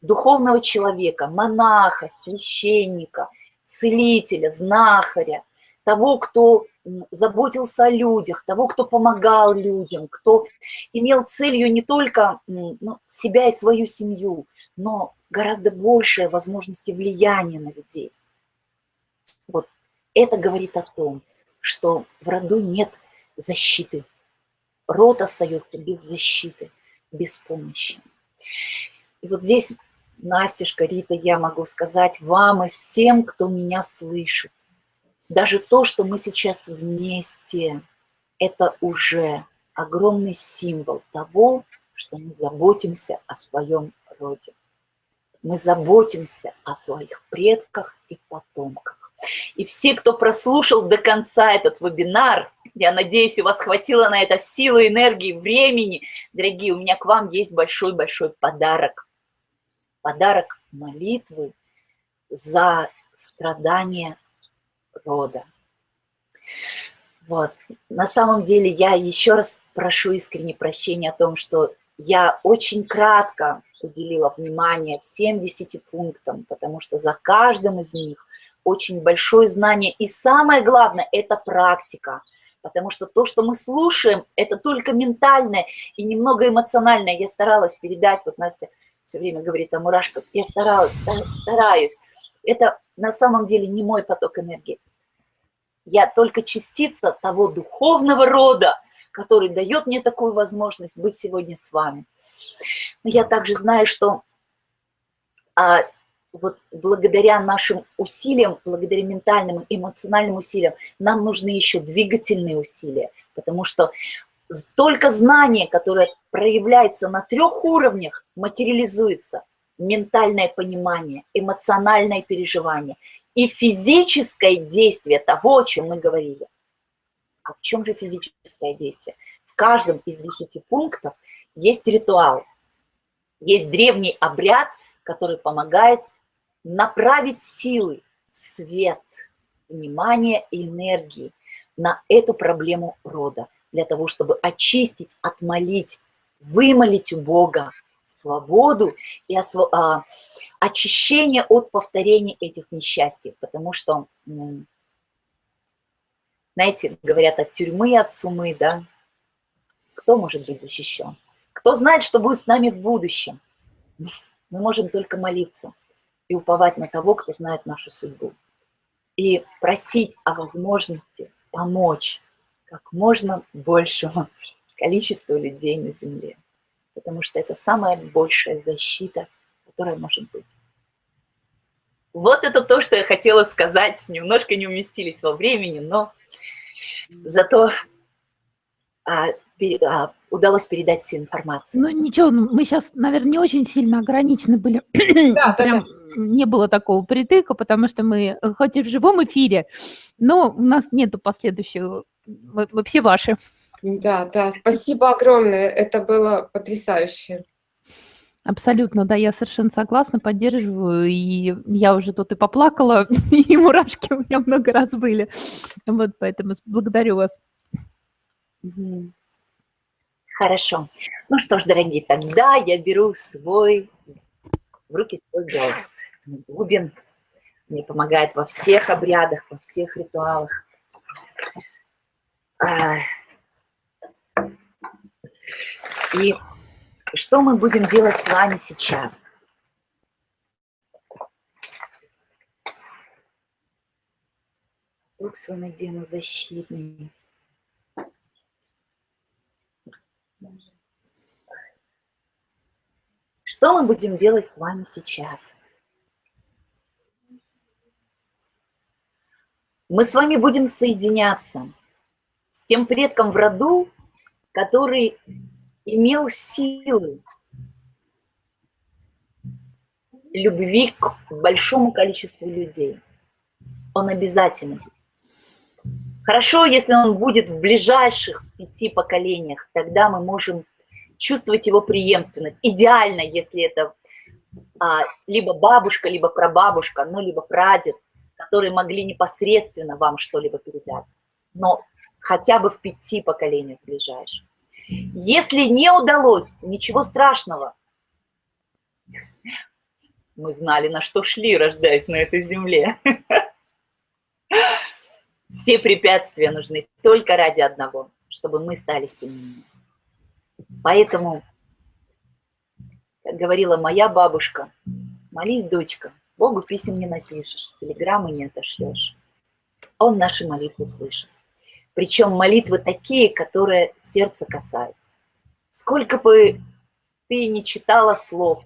духовного человека, монаха, священника, целителя, знахаря, того, кто заботился о людях, того, кто помогал людям, кто имел целью не только ну, себя и свою семью, но гораздо большее возможности влияния на людей. Вот это говорит о том, что в роду нет защиты. Род остается без защиты, без помощи. И вот здесь, Настежка, Рита, я могу сказать вам и всем, кто меня слышит, даже то, что мы сейчас вместе, это уже огромный символ того, что мы заботимся о своем роде. Мы заботимся о своих предках и потомках. И все, кто прослушал до конца этот вебинар, я надеюсь, у вас хватило на это силы, энергии, времени. Дорогие, у меня к вам есть большой-большой подарок. Подарок молитвы за страдания рода. Вот. На самом деле я еще раз прошу искренне прощения о том, что я очень кратко уделила внимание всем десяти пунктам, потому что за каждым из них очень большое знание. И самое главное – это практика. Потому что то, что мы слушаем, это только ментальное и немного эмоциональное. Я старалась передать, вот Настя все время говорит о мурашках, я старалась, стараюсь. Это на самом деле не мой поток энергии. Я только частица того духовного рода, который дает мне такую возможность быть сегодня с вами. Но я также знаю, что а, вот благодаря нашим усилиям, благодаря ментальным, эмоциональным усилиям, нам нужны еще двигательные усилия, потому что только знание, которое проявляется на трех уровнях, материализуется. Ментальное понимание, эмоциональное переживание и физическое действие того, о чем мы говорили. А в чем же физическое действие? В каждом из десяти пунктов есть ритуал, есть древний обряд, который помогает направить силы, свет, внимание и энергии на эту проблему рода, для того, чтобы очистить, отмолить, вымолить у Бога свободу и осво... а, очищение от повторения этих несчастий, потому что, знаете, говорят от тюрьмы, от сумы, да, кто может быть защищен? Кто знает, что будет с нами в будущем? Мы можем только молиться и уповать на того, кто знает нашу судьбу. И просить о возможности помочь как можно большему количеству людей на Земле потому что это самая большая защита, которая может быть. Вот это то, что я хотела сказать. Немножко не уместились во времени, но зато а, а, удалось передать всю информацию. Ну ничего, ну, мы сейчас, наверное, не очень сильно ограничены были. Да, Прям да, да. Не было такого притыка, потому что мы, хоть и в живом эфире, но у нас нету последующих, вы, вы все ваши. Да, да, спасибо огромное, это было потрясающе. Абсолютно, да, я совершенно согласна, поддерживаю, и я уже тут и поплакала, и мурашки у меня много раз были, вот поэтому благодарю вас. Хорошо. Ну что ж, дорогие, тогда я беру свой, в руки свой голос. Бубен мне помогает во всех обрядах, во всех ритуалах. И что мы будем делать с вами сейчас? Круг свой надену защитный. Что мы будем делать с вами сейчас? Мы с вами будем соединяться с тем предком в роду, который имел силы любви к большому количеству людей. Он обязательно. Хорошо, если он будет в ближайших пяти поколениях, тогда мы можем чувствовать его преемственность. Идеально, если это а, либо бабушка, либо прабабушка, ну, либо прадед, которые могли непосредственно вам что-либо передать. Но хотя бы в пяти поколениях ближайших. Если не удалось, ничего страшного. Мы знали, на что шли, рождаясь на этой земле. Все препятствия нужны только ради одного, чтобы мы стали сильнее. Поэтому, как говорила моя бабушка, молись, дочка, Богу писем не напишешь, телеграммы не отошлешь. Он наши молитвы слышит. Причем молитвы такие, которые сердце касаются. Сколько бы ты не читала слов,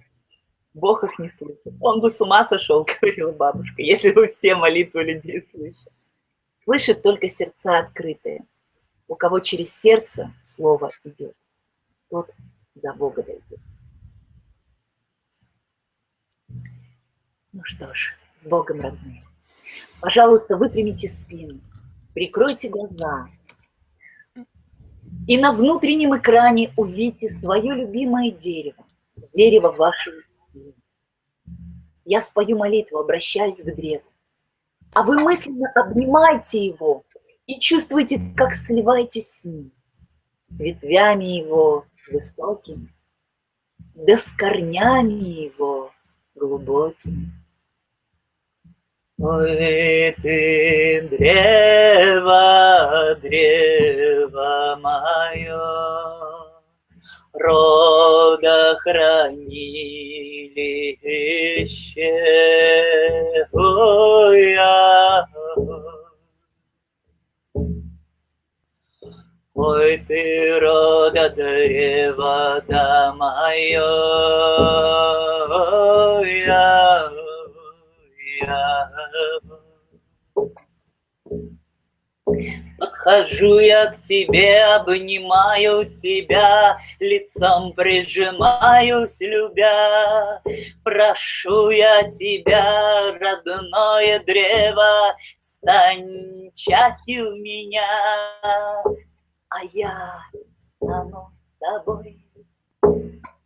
Бог их не слышит. Он бы с ума сошел, говорила бабушка, если бы все молитвы людей слышали. Слышит только сердца открытые. У кого через сердце слово идет, тот до Бога дойдет. Ну что ж, с Богом, родные. Пожалуйста, выпрямите спину прикройте глаза. И на внутреннем экране увидите свое любимое дерево, дерево любви. Я спою молитву, обращаясь к древу. А вы мысленно обнимайте его и чувствуете, как сливаетесь с ним, с ветвями его высокими, да с корнями его глубокими. Ой, ты древо, древо мое, родохранилище, ой, а, Ой, ты рода древа да мое, ой, а, Подхожу я к тебе, обнимаю тебя, Лицом прижимаюсь, любя. Прошу я тебя, родное древо, Стань частью меня, а я стану тобой.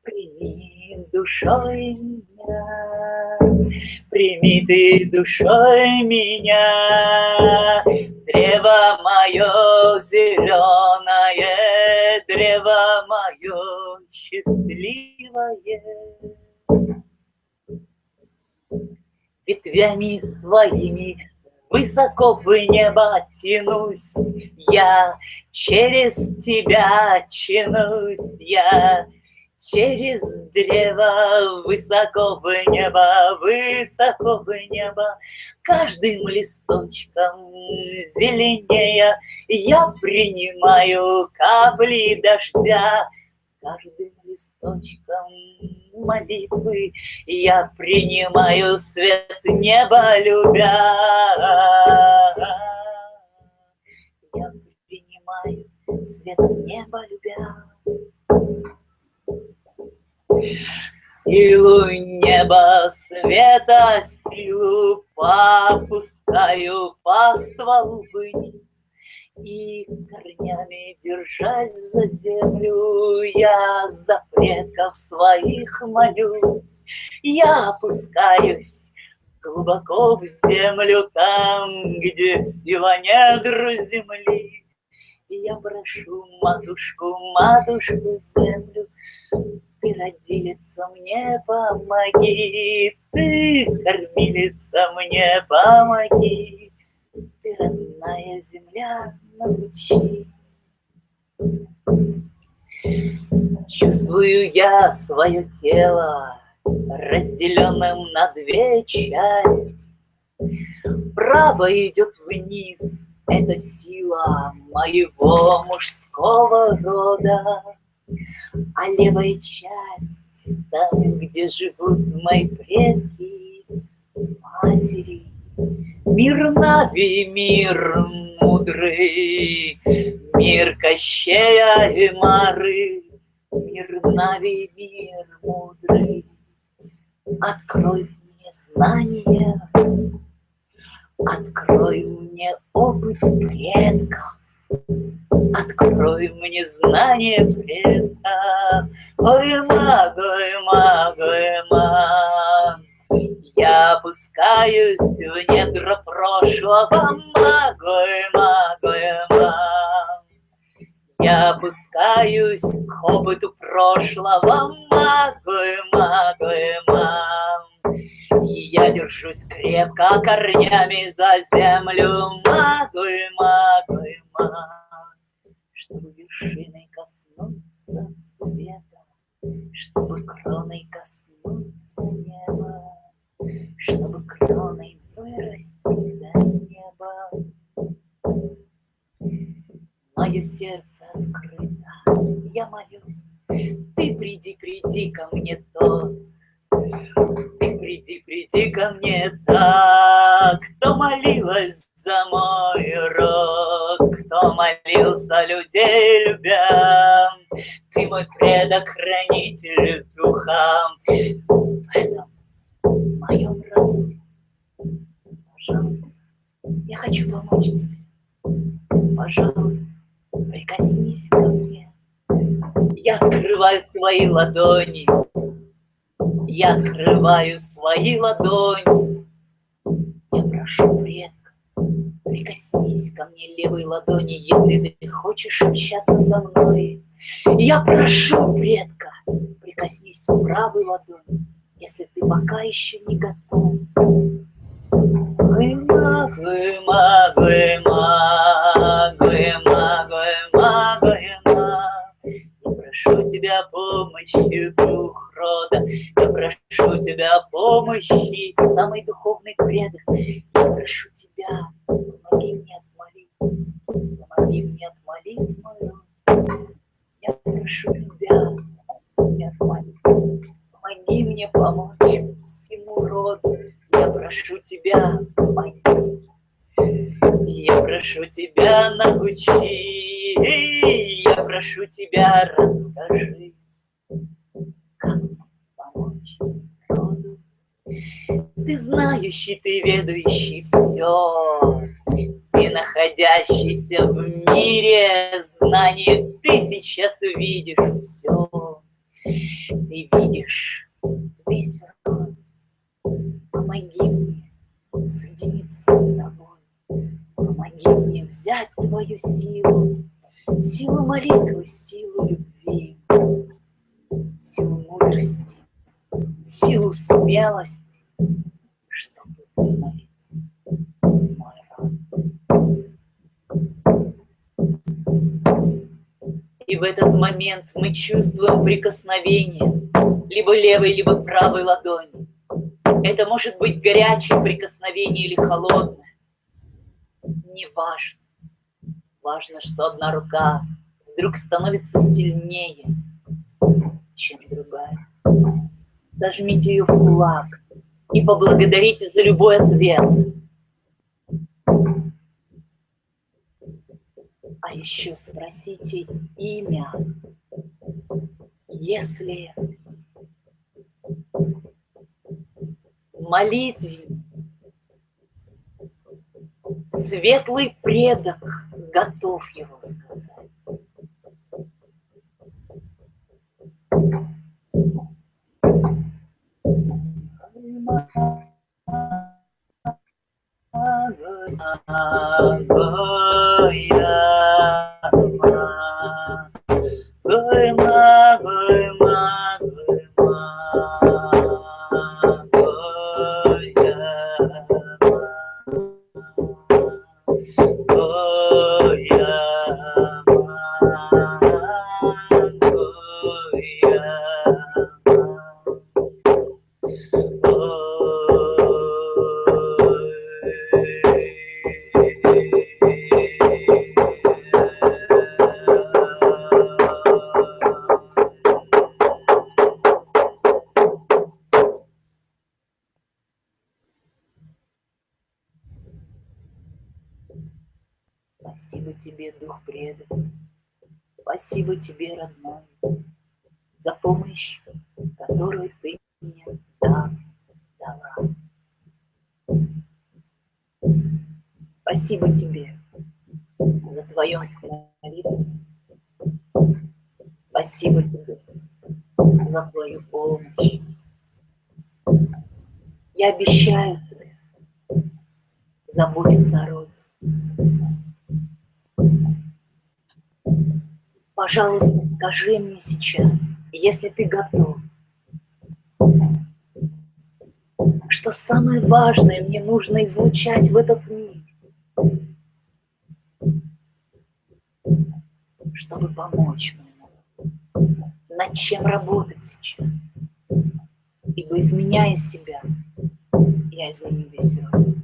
Прими душой прими ты душой меня, Древо мое зеленое, древо мое счастливое. Ветвями своими высоко в небо тянусь я, через тебя тянусь я, Через древо высоко в небо, высоко в небо, Каждым листочком зеленее Я принимаю капли дождя, Каждым листочком молитвы Я принимаю свет неба, любя. Я принимаю свет неба, любя. Силу неба света, силу попускаю по стволу вниз. И корнями держась за землю, я за предков своих молюсь. Я опускаюсь глубоко в землю, там, где сила недр земли. И я прошу матушку, матушку землю, ты, родилица, мне помоги, ты, кормилица, мне помоги, ты, родная земля, научи. Чувствую я свое тело, разделенным на две части. Право идет вниз, это сила моего мужского рода, а левая часть, там, где живут мои предки, матери, Мир Нави, мир мудрый, мир Кощея и Мары, Мир Нави, мир мудрый, Открой мне знания, Открой мне опыт предков, Открой мне знание предков. Ой, маг, ой, маг, ой, маг. Я опускаюсь в недра прошлого, маг, ой, маг, ой, маг. Я опускаюсь к опыту прошлого, маг, ой, маг, ой, маг. И я держусь крепко корнями за землю, магой, магой, маг, чтобы вершиной коснуться света, чтобы кроной коснуться неба, чтобы кроной вырасти до неба. Мое сердце открыто, я молюсь, ты приди, приди ко мне тот, ты приди, приди ко мне так, кто молилась за мой род, кто молился людей любя. Ты мой предок, хранитель духам, в этом моем роду. Пожалуйста, я хочу помочь тебе. Пожалуйста, прикоснись ко мне. Я открываю свои ладони, я открываю свои ладони. Я прошу, предка, прикоснись ко мне левой ладони, если ты хочешь общаться со мной. Я прошу, предка, прикоснись правой ладони, если ты пока еще не готов. Гыма, гыма, гыма, гыма, гыма, гыма. Я прошу тебя помощи, дух рода. Я прошу тебя помощи, самый духовный предок. Я прошу тебя, помоги мне отмолить, помоги мне отмолить мой род. Я прошу тебя, помоги отмолить, помоги мне помочь всему роду. Я прошу тебя, помоги. Я прошу тебя, научи, я прошу тебя, расскажи как помочь роду. Ты знающий, ты ведающий все, ты находящийся в мире знаний, ты сейчас видишь все. Ты видишь весь род. Помоги мне соединиться с тобой. Помоги мне взять твою силу, силу молитвы, силу любви силу мудрости, силу смелости, чтобы вымолить мой род. И в этот момент мы чувствуем прикосновение либо левой, либо правой ладони. Это может быть горячее прикосновение или холодное. Не важно. Важно, что одна рука вдруг становится сильнее, чем другая. Зажмите ее в кулак и поблагодарите за любой ответ. А еще спросите имя, если молитве светлый предок готов его сказать. Спасибо тебе, дух предок. Спасибо тебе, родной, за помощь, которую ты мне дал, дала. Спасибо тебе за твою молитву. Спасибо тебе за твою помощь. Я обещаю тебе заботиться о роде. Пожалуйста, скажи мне сейчас, если ты готов, что самое важное мне нужно излучать в этот мир, чтобы помочь мне, над чем работать сейчас. Ибо изменяя себя, я изменю весь род.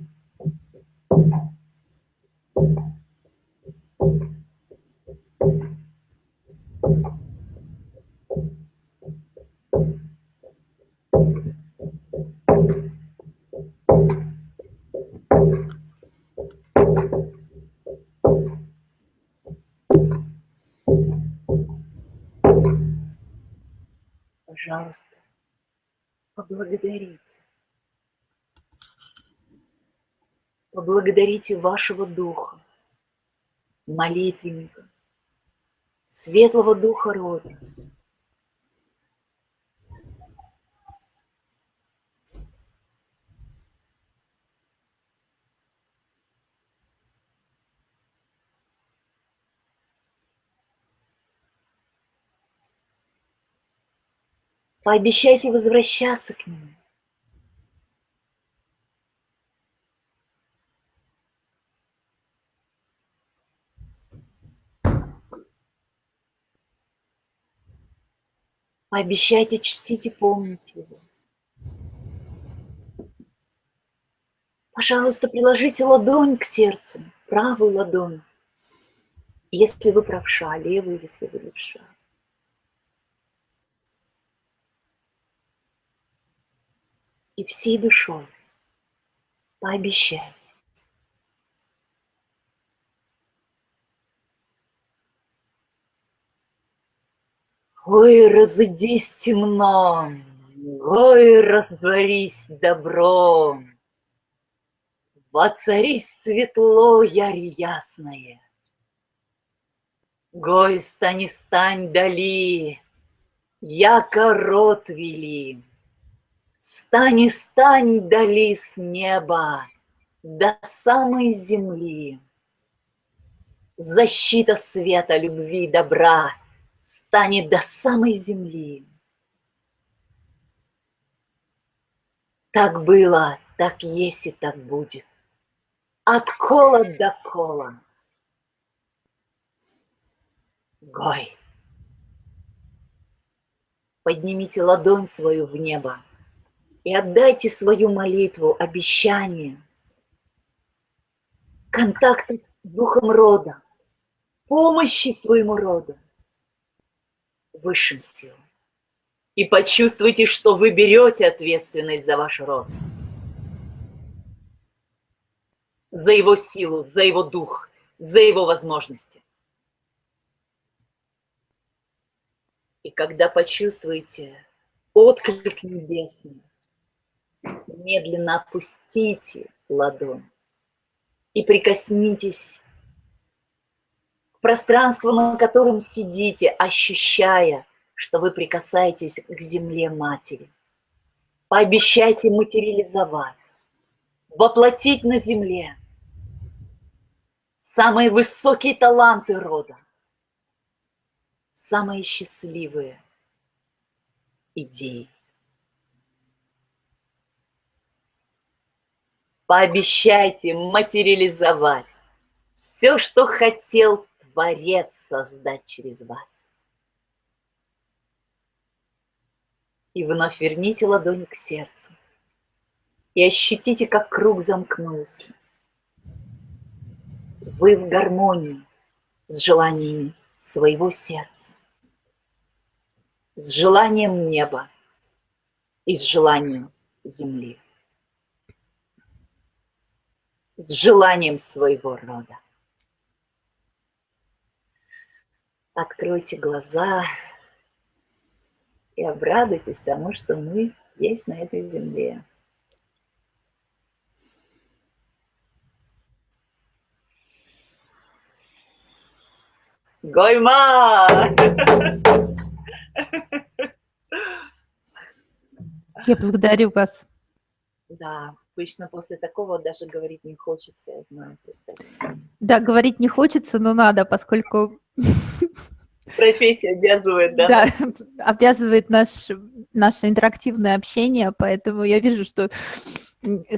Пожалуйста, поблагодарите. Поблагодарите вашего духа, молитвенника, светлого духа рода. Пообещайте возвращаться к нему. Пообещайте чтить и помнить его. Пожалуйста, приложите ладонь к сердцу, правую ладонь, если вы правша, левую, если вы левша. И всей душой пообещайте. Ой, разыдись темно, ой, раздворись добро, Воцарись светло, ярь ясное. Гой, стань, стань дали, яко рот вели. Стань, стань дали с неба до самой земли. Защита света, любви, добра — станет до самой земли. Так было, так есть и так будет. От кола до кола. Гой. Поднимите ладонь свою в небо и отдайте свою молитву, обещание, контакты с духом рода, помощи своему роду высшим силам. И почувствуйте, что вы берете ответственность за ваш род. За его силу, за его дух, за его возможности. И когда почувствуете отклик небесный, Медленно опустите ладонь и прикоснитесь к пространству, на котором сидите, ощущая, что вы прикасаетесь к земле матери. Пообещайте материализовать, воплотить на земле самые высокие таланты рода, самые счастливые идеи. Пообещайте материализовать все, что хотел Творец создать через вас. И вновь верните ладонь к сердцу. И ощутите, как круг замкнулся. Вы в гармонии с желаниями своего сердца, с желанием неба и с желанием земли, с желанием своего рода. Откройте глаза и обрадуйтесь тому, что мы есть на этой земле. Гойма! Я благодарю вас. Да, обычно после такого даже говорить не хочется, я знаю состояние. Да, говорить не хочется, но надо, поскольку... Профессия обязывает, да? Да, обязывает наш, наше интерактивное общение, поэтому я вижу, что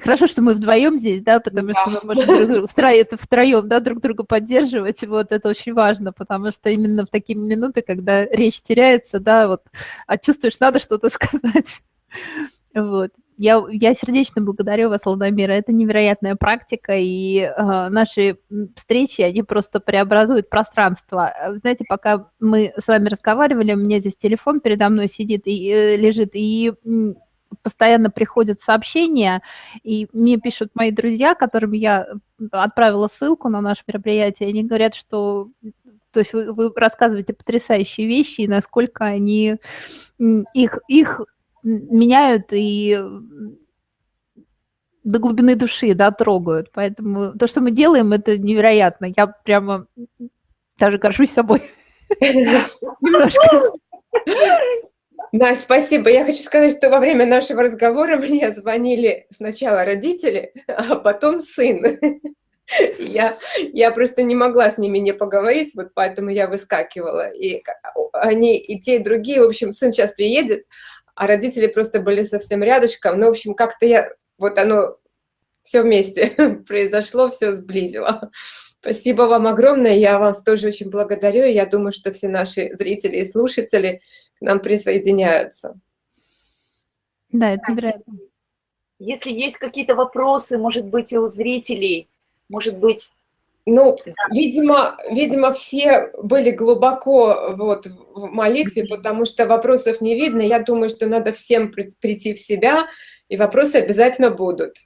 Хорошо, что мы вдвоем здесь, да, потому да. что мы можем друг, втроем, втроем да, друг друга поддерживать. Вот это очень важно, потому что именно в такие минуты, когда речь теряется, да, вот, а чувствуешь, надо что-то сказать. Вот. Я, я сердечно благодарю вас, Ладомира. Это невероятная практика, и э, наши встречи, они просто преобразуют пространство. Знаете, пока мы с вами разговаривали, у меня здесь телефон передо мной сидит и э, лежит, и постоянно приходят сообщения, и мне пишут мои друзья, которым я отправила ссылку на наше мероприятие, они говорят, что то есть вы, вы рассказываете потрясающие вещи, и насколько они их, их меняют и до глубины души, да, трогают. Поэтому то, что мы делаем, это невероятно. Я прямо даже горжусь собой. Немножко. Да, спасибо. Я хочу сказать, что во время нашего разговора мне звонили сначала родители, а потом сын. Я, я просто не могла с ними не поговорить, вот поэтому я выскакивала. И они, и те, и другие, в общем, сын сейчас приедет, а родители просто были совсем рядышком. Ну, в общем, как-то я, вот оно все вместе произошло, все сблизило. Спасибо вам огромное, я вас тоже очень благодарю, и я думаю, что все наши зрители и слушатели к нам присоединяются. Да, это вероятно. Если есть какие-то вопросы, может быть, и у зрителей, может быть... Ну, да. видимо, видимо, все были глубоко вот в молитве, потому что вопросов не видно. Я думаю, что надо всем прийти в себя, и вопросы обязательно будут.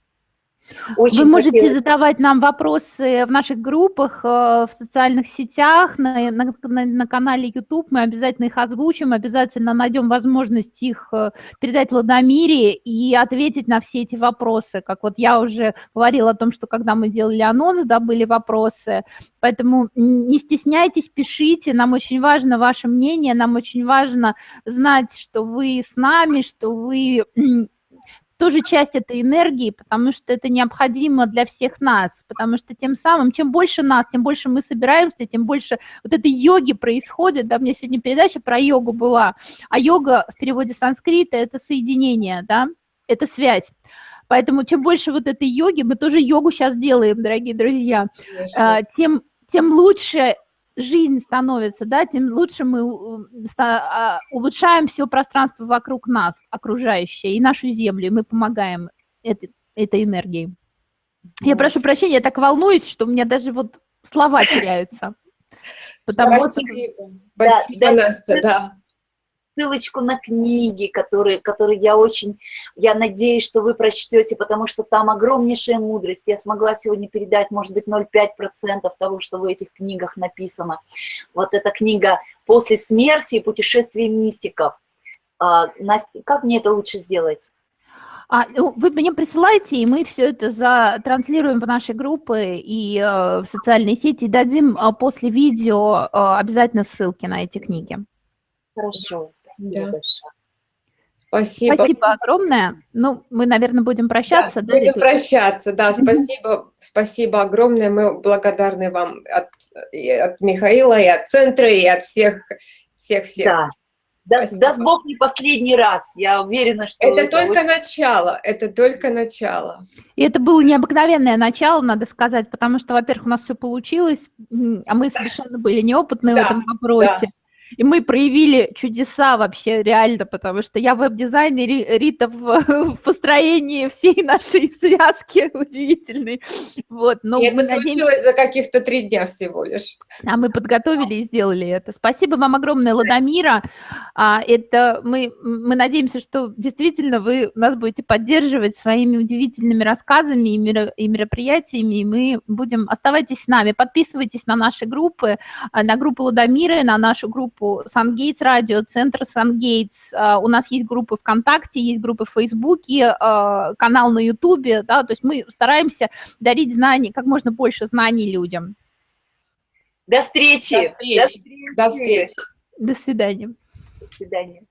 Очень Вы можете хотелось... задавать нам вопросы в наших группах, э, в социальных сетях, на, на, на канале YouTube. Мы обязательно их озвучим, обязательно найдем возможность их э, передать Ладомире и ответить на все эти вопросы. Как вот я уже говорила о том, что когда мы делали анонс, да, были вопросы. Поэтому не стесняйтесь, пишите. Нам очень важно ваше мнение, нам очень важно знать, что вы с нами, что вы тоже часть этой энергии, потому что это необходимо для всех нас, потому что тем самым, чем больше нас, тем больше мы собираемся, тем больше вот этой йоги происходит, да, у меня сегодня передача про йогу была, а йога в переводе санскрита – это соединение, да, это связь. Поэтому чем больше вот этой йоги, мы тоже йогу сейчас делаем, дорогие друзья, Конечно. А, тем, тем лучше жизнь становится, да, тем лучше мы а, улучшаем все пространство вокруг нас, окружающее, и нашу землю, и мы помогаем этой, этой энергией. Я прошу прощения, я так волнуюсь, что у меня даже вот слова теряются. Потому Спасибо, что... Спасибо да, Настя, да ссылочку на книги, которые, которые я очень, я надеюсь, что вы прочтете, потому что там огромнейшая мудрость. Я смогла сегодня передать, может быть, 0,5% того, что в этих книгах написано. Вот эта книга «После смерти и путешествие мистиков». А, Настя, как мне это лучше сделать? А, ну, вы мне присылайте, и мы все это затранслируем в наши группы и э, в социальные сети, и дадим э, после видео э, обязательно ссылки на эти книги. Хорошо, спасибо да. большое. Спасибо. Спасибо огромное. Ну, мы, наверное, будем прощаться. Да, да будем прощаться, да, спасибо, спасибо огромное. Мы благодарны вам от, от Михаила, и от центра, и от всех, всех-всех. Да. Даст, даст Бог не последний раз, я уверена, что... Это, это только очень... начало, это только начало. И это было необыкновенное начало, надо сказать, потому что, во-первых, у нас все получилось, а мы совершенно были неопытны да, в этом вопросе. Да. И мы проявили чудеса вообще реально, потому что я веб-дизайнер, Рита в, в построении всей нашей связки удивительной. Вот, но и это надеемся... случилось за каких-то три дня всего лишь. А мы подготовили и сделали это. Спасибо вам огромное, Ладомира. А, это мы, мы надеемся, что действительно вы нас будете поддерживать своими удивительными рассказами и, меро, и мероприятиями, и мы будем... Оставайтесь с нами, подписывайтесь на наши группы, а, на группу Ладомира, на нашу группу группу Сангейтс Радио, Центр Сангейтс. У нас есть группы ВКонтакте, есть группы в Фейсбуке, а, канал на Ютубе, да, то есть мы стараемся дарить знания, как можно больше знаний людям. До встречи. До встречи. До встречи. До свидания. До свидания.